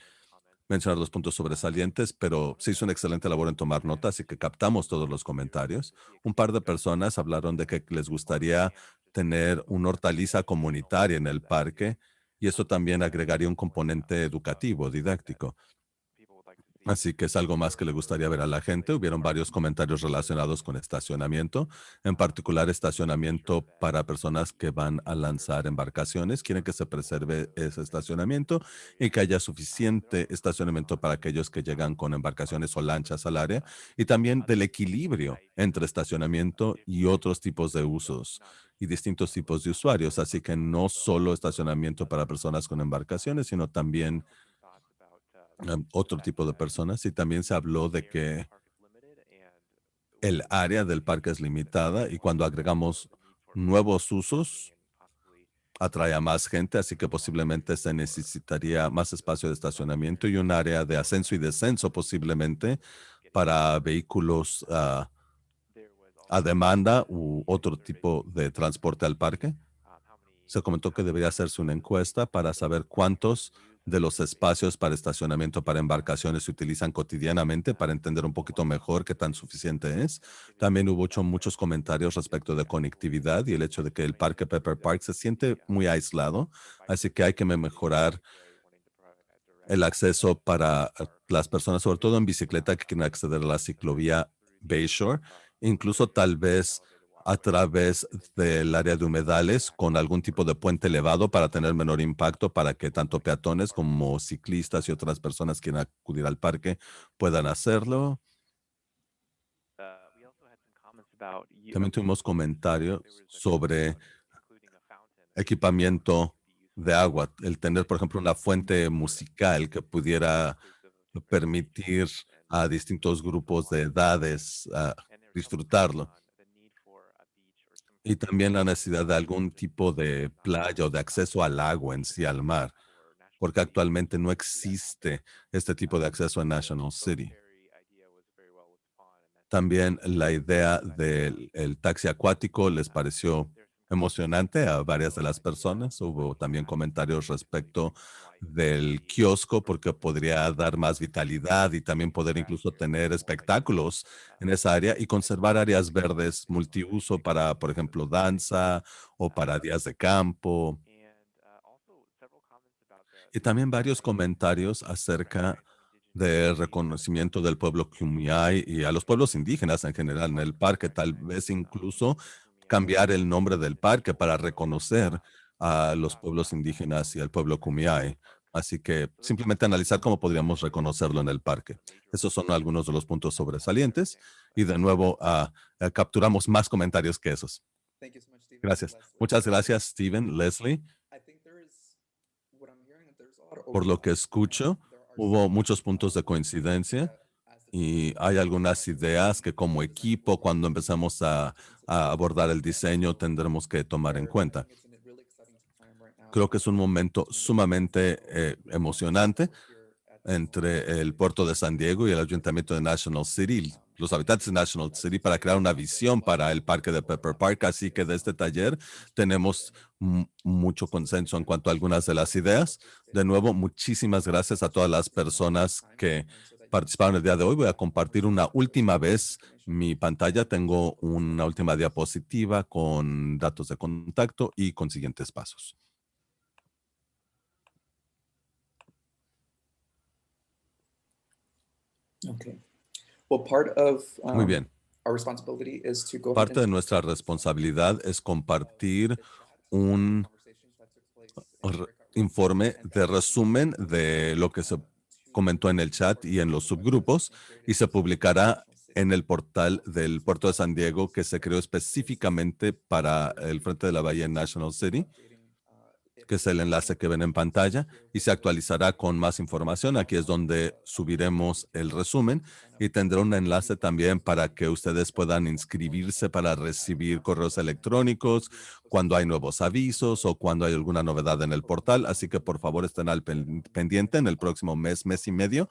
mencionar los puntos sobresalientes, pero se hizo una excelente labor en tomar notas y que captamos todos los comentarios. Un par de personas hablaron de que les gustaría tener una hortaliza comunitaria en el parque y esto también agregaría un componente educativo, didáctico. Así que es algo más que le gustaría ver a la gente. Hubieron varios comentarios relacionados con estacionamiento, en particular estacionamiento para personas que van a lanzar embarcaciones. Quieren que se preserve ese estacionamiento y que haya suficiente estacionamiento para aquellos que llegan con embarcaciones o lanchas al área y también del equilibrio entre estacionamiento y otros tipos de usos y distintos tipos de usuarios. Así que no solo estacionamiento para personas con embarcaciones, sino también otro tipo de personas y también se habló de que el área del parque es limitada y cuando agregamos nuevos usos atrae a más gente, así que posiblemente se necesitaría más espacio de estacionamiento y un área de ascenso y descenso posiblemente para vehículos ah, a demanda u otro tipo de transporte al parque. Se comentó que debería hacerse una encuesta para saber cuántos de los espacios para estacionamiento para embarcaciones se utilizan cotidianamente para entender un poquito mejor qué tan suficiente es. También hubo muchos comentarios respecto de conectividad y el hecho de que el parque Pepper Park se siente muy aislado, así que hay que mejorar el acceso para las personas, sobre todo en bicicleta que quieren acceder a la ciclovía Bayshore, incluso tal vez a través del área de humedales con algún tipo de puente elevado para tener menor impacto para que tanto peatones como ciclistas y otras personas quieran acudir al parque puedan hacerlo. También tuvimos comentarios sobre equipamiento de agua, el tener, por ejemplo, una fuente musical que pudiera permitir a distintos grupos de edades disfrutarlo y también la necesidad de algún tipo de playa o de acceso al agua en sí, al mar, porque actualmente no existe este tipo de acceso en National City. También la idea del taxi acuático les pareció emocionante a varias de las personas. Hubo también comentarios respecto del kiosco porque podría dar más vitalidad y también poder incluso tener espectáculos en esa área y conservar áreas verdes multiuso para, por ejemplo, danza o para días de campo. Y también varios comentarios acerca del reconocimiento del pueblo Kumeyaay y a los pueblos indígenas en general en el parque, tal vez incluso cambiar el nombre del parque para reconocer a los pueblos indígenas y al pueblo Kumeyaay. Así que simplemente analizar cómo podríamos reconocerlo en el parque. Esos son algunos de los puntos sobresalientes. Y de nuevo, ah, eh, capturamos más comentarios que esos. Gracias. Muchas gracias, Steven, Leslie. Por lo que escucho, hubo muchos puntos de coincidencia y hay algunas ideas que como equipo, cuando empezamos a, abordar el diseño, tendremos que tomar en cuenta. Creo que es un momento sumamente eh, emocionante entre el puerto de San Diego y el ayuntamiento de National City, los habitantes de National City, para crear una visión para el parque de Pepper Park. Así que de este taller tenemos mucho consenso en cuanto a algunas de las ideas. De nuevo, muchísimas gracias a todas las personas que participaron el día de hoy. Voy a compartir una última vez mi pantalla. Tengo una última diapositiva con datos de contacto y con siguientes pasos. Okay. Well, part of, Muy um, bien. our responsibility is to go Parte de nuestra responsabilidad es compartir un informe de resumen de lo que se comentó en el chat y en los subgrupos y se publicará en el portal del puerto de San Diego que se creó específicamente para el Frente de la Bahía National City. Que es el enlace que ven en pantalla, y se actualizará con más información. Aquí es donde subiremos el resumen y tendrá un enlace también para que ustedes puedan inscribirse para recibir correos electrónicos cuando hay nuevos avisos o cuando hay alguna novedad en el portal. Así que por favor estén al pendiente en el próximo mes, mes y medio,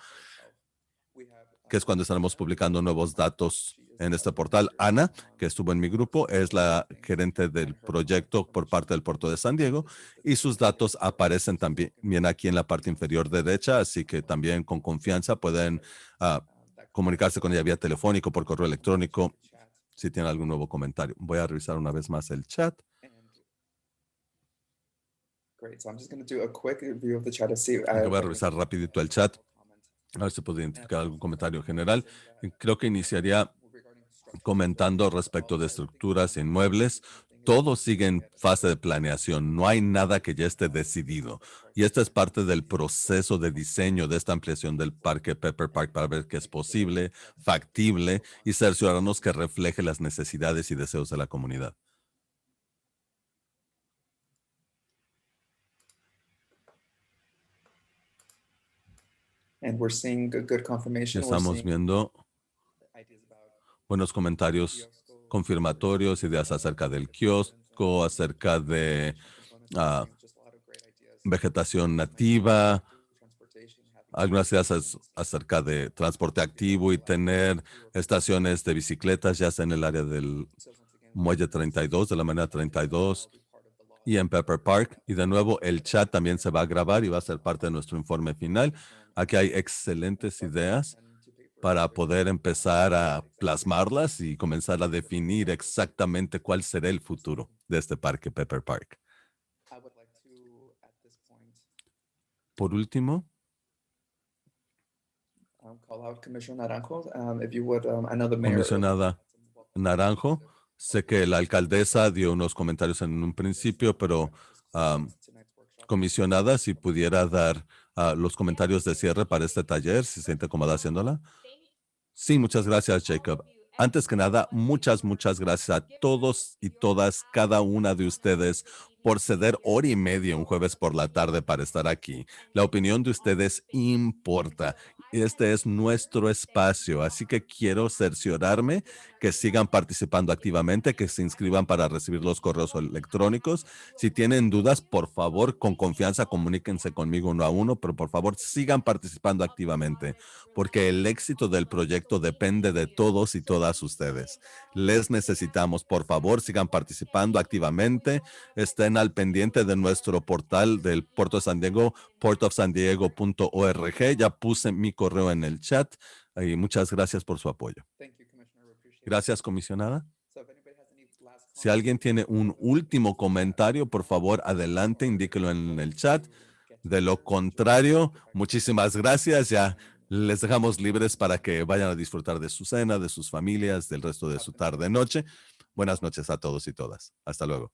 que es cuando estaremos publicando nuevos datos en este portal. Ana, que estuvo en mi grupo, es la gerente del proyecto por parte del puerto de San Diego y sus datos aparecen también aquí en la parte inferior derecha, así que también con confianza pueden ah, comunicarse con ella vía telefónico, por correo electrónico, si tienen algún nuevo comentario. Voy a revisar una vez más el chat. Voy a revisar rapidito el chat. A ver si puedo identificar algún comentario general. Creo que iniciaría comentando respecto de estructuras inmuebles, todo sigue en fase de planeación, no hay nada que ya esté decidido. Y esta es parte del proceso de diseño de esta ampliación del parque Pepper Park para ver que es posible, factible y ser ciudadanos que refleje las necesidades y deseos de la comunidad. Estamos viendo buenos comentarios confirmatorios, ideas acerca del kiosco, acerca de ah, vegetación nativa, algunas ideas acerca de transporte activo y tener estaciones de bicicletas, ya sea en el área del muelle 32, de la manera 32 y en Pepper Park. Y de nuevo, el chat también se va a grabar y va a ser parte de nuestro informe final. Aquí hay excelentes ideas para poder empezar a plasmarlas y comenzar a definir exactamente cuál será el futuro de este parque Pepper Park. Por último, comisionada Naranjo, sé que la alcaldesa dio unos comentarios en un principio, pero comisionada, si pudiera dar ah, los comentarios de cierre para este taller, si se siente cómoda haciéndola. Sí, muchas gracias, Jacob. Antes que nada, muchas, muchas gracias a todos y todas, cada una de ustedes por ceder hora y media un jueves por la tarde para estar aquí. La opinión de ustedes importa. Este es nuestro espacio, así que quiero cerciorarme que sigan participando activamente, que se inscriban para recibir los correos electrónicos. Si tienen dudas, por favor, con confianza, comuníquense conmigo uno a uno, pero por favor sigan participando activamente, porque el éxito del proyecto depende de todos y todas ustedes. Les necesitamos, por favor, sigan participando activamente, estén al pendiente de nuestro portal del Puerto de San Diego, portofsandiego.org. Ya puse mi correo en el chat y muchas gracias por su apoyo. Gracias, comisionada. Si alguien tiene un último comentario, por favor, adelante, indíquelo en el chat. De lo contrario, muchísimas gracias. Ya les dejamos libres para que vayan a disfrutar de su cena, de sus familias, del resto de su tarde-noche. Buenas noches a todos y todas. Hasta luego.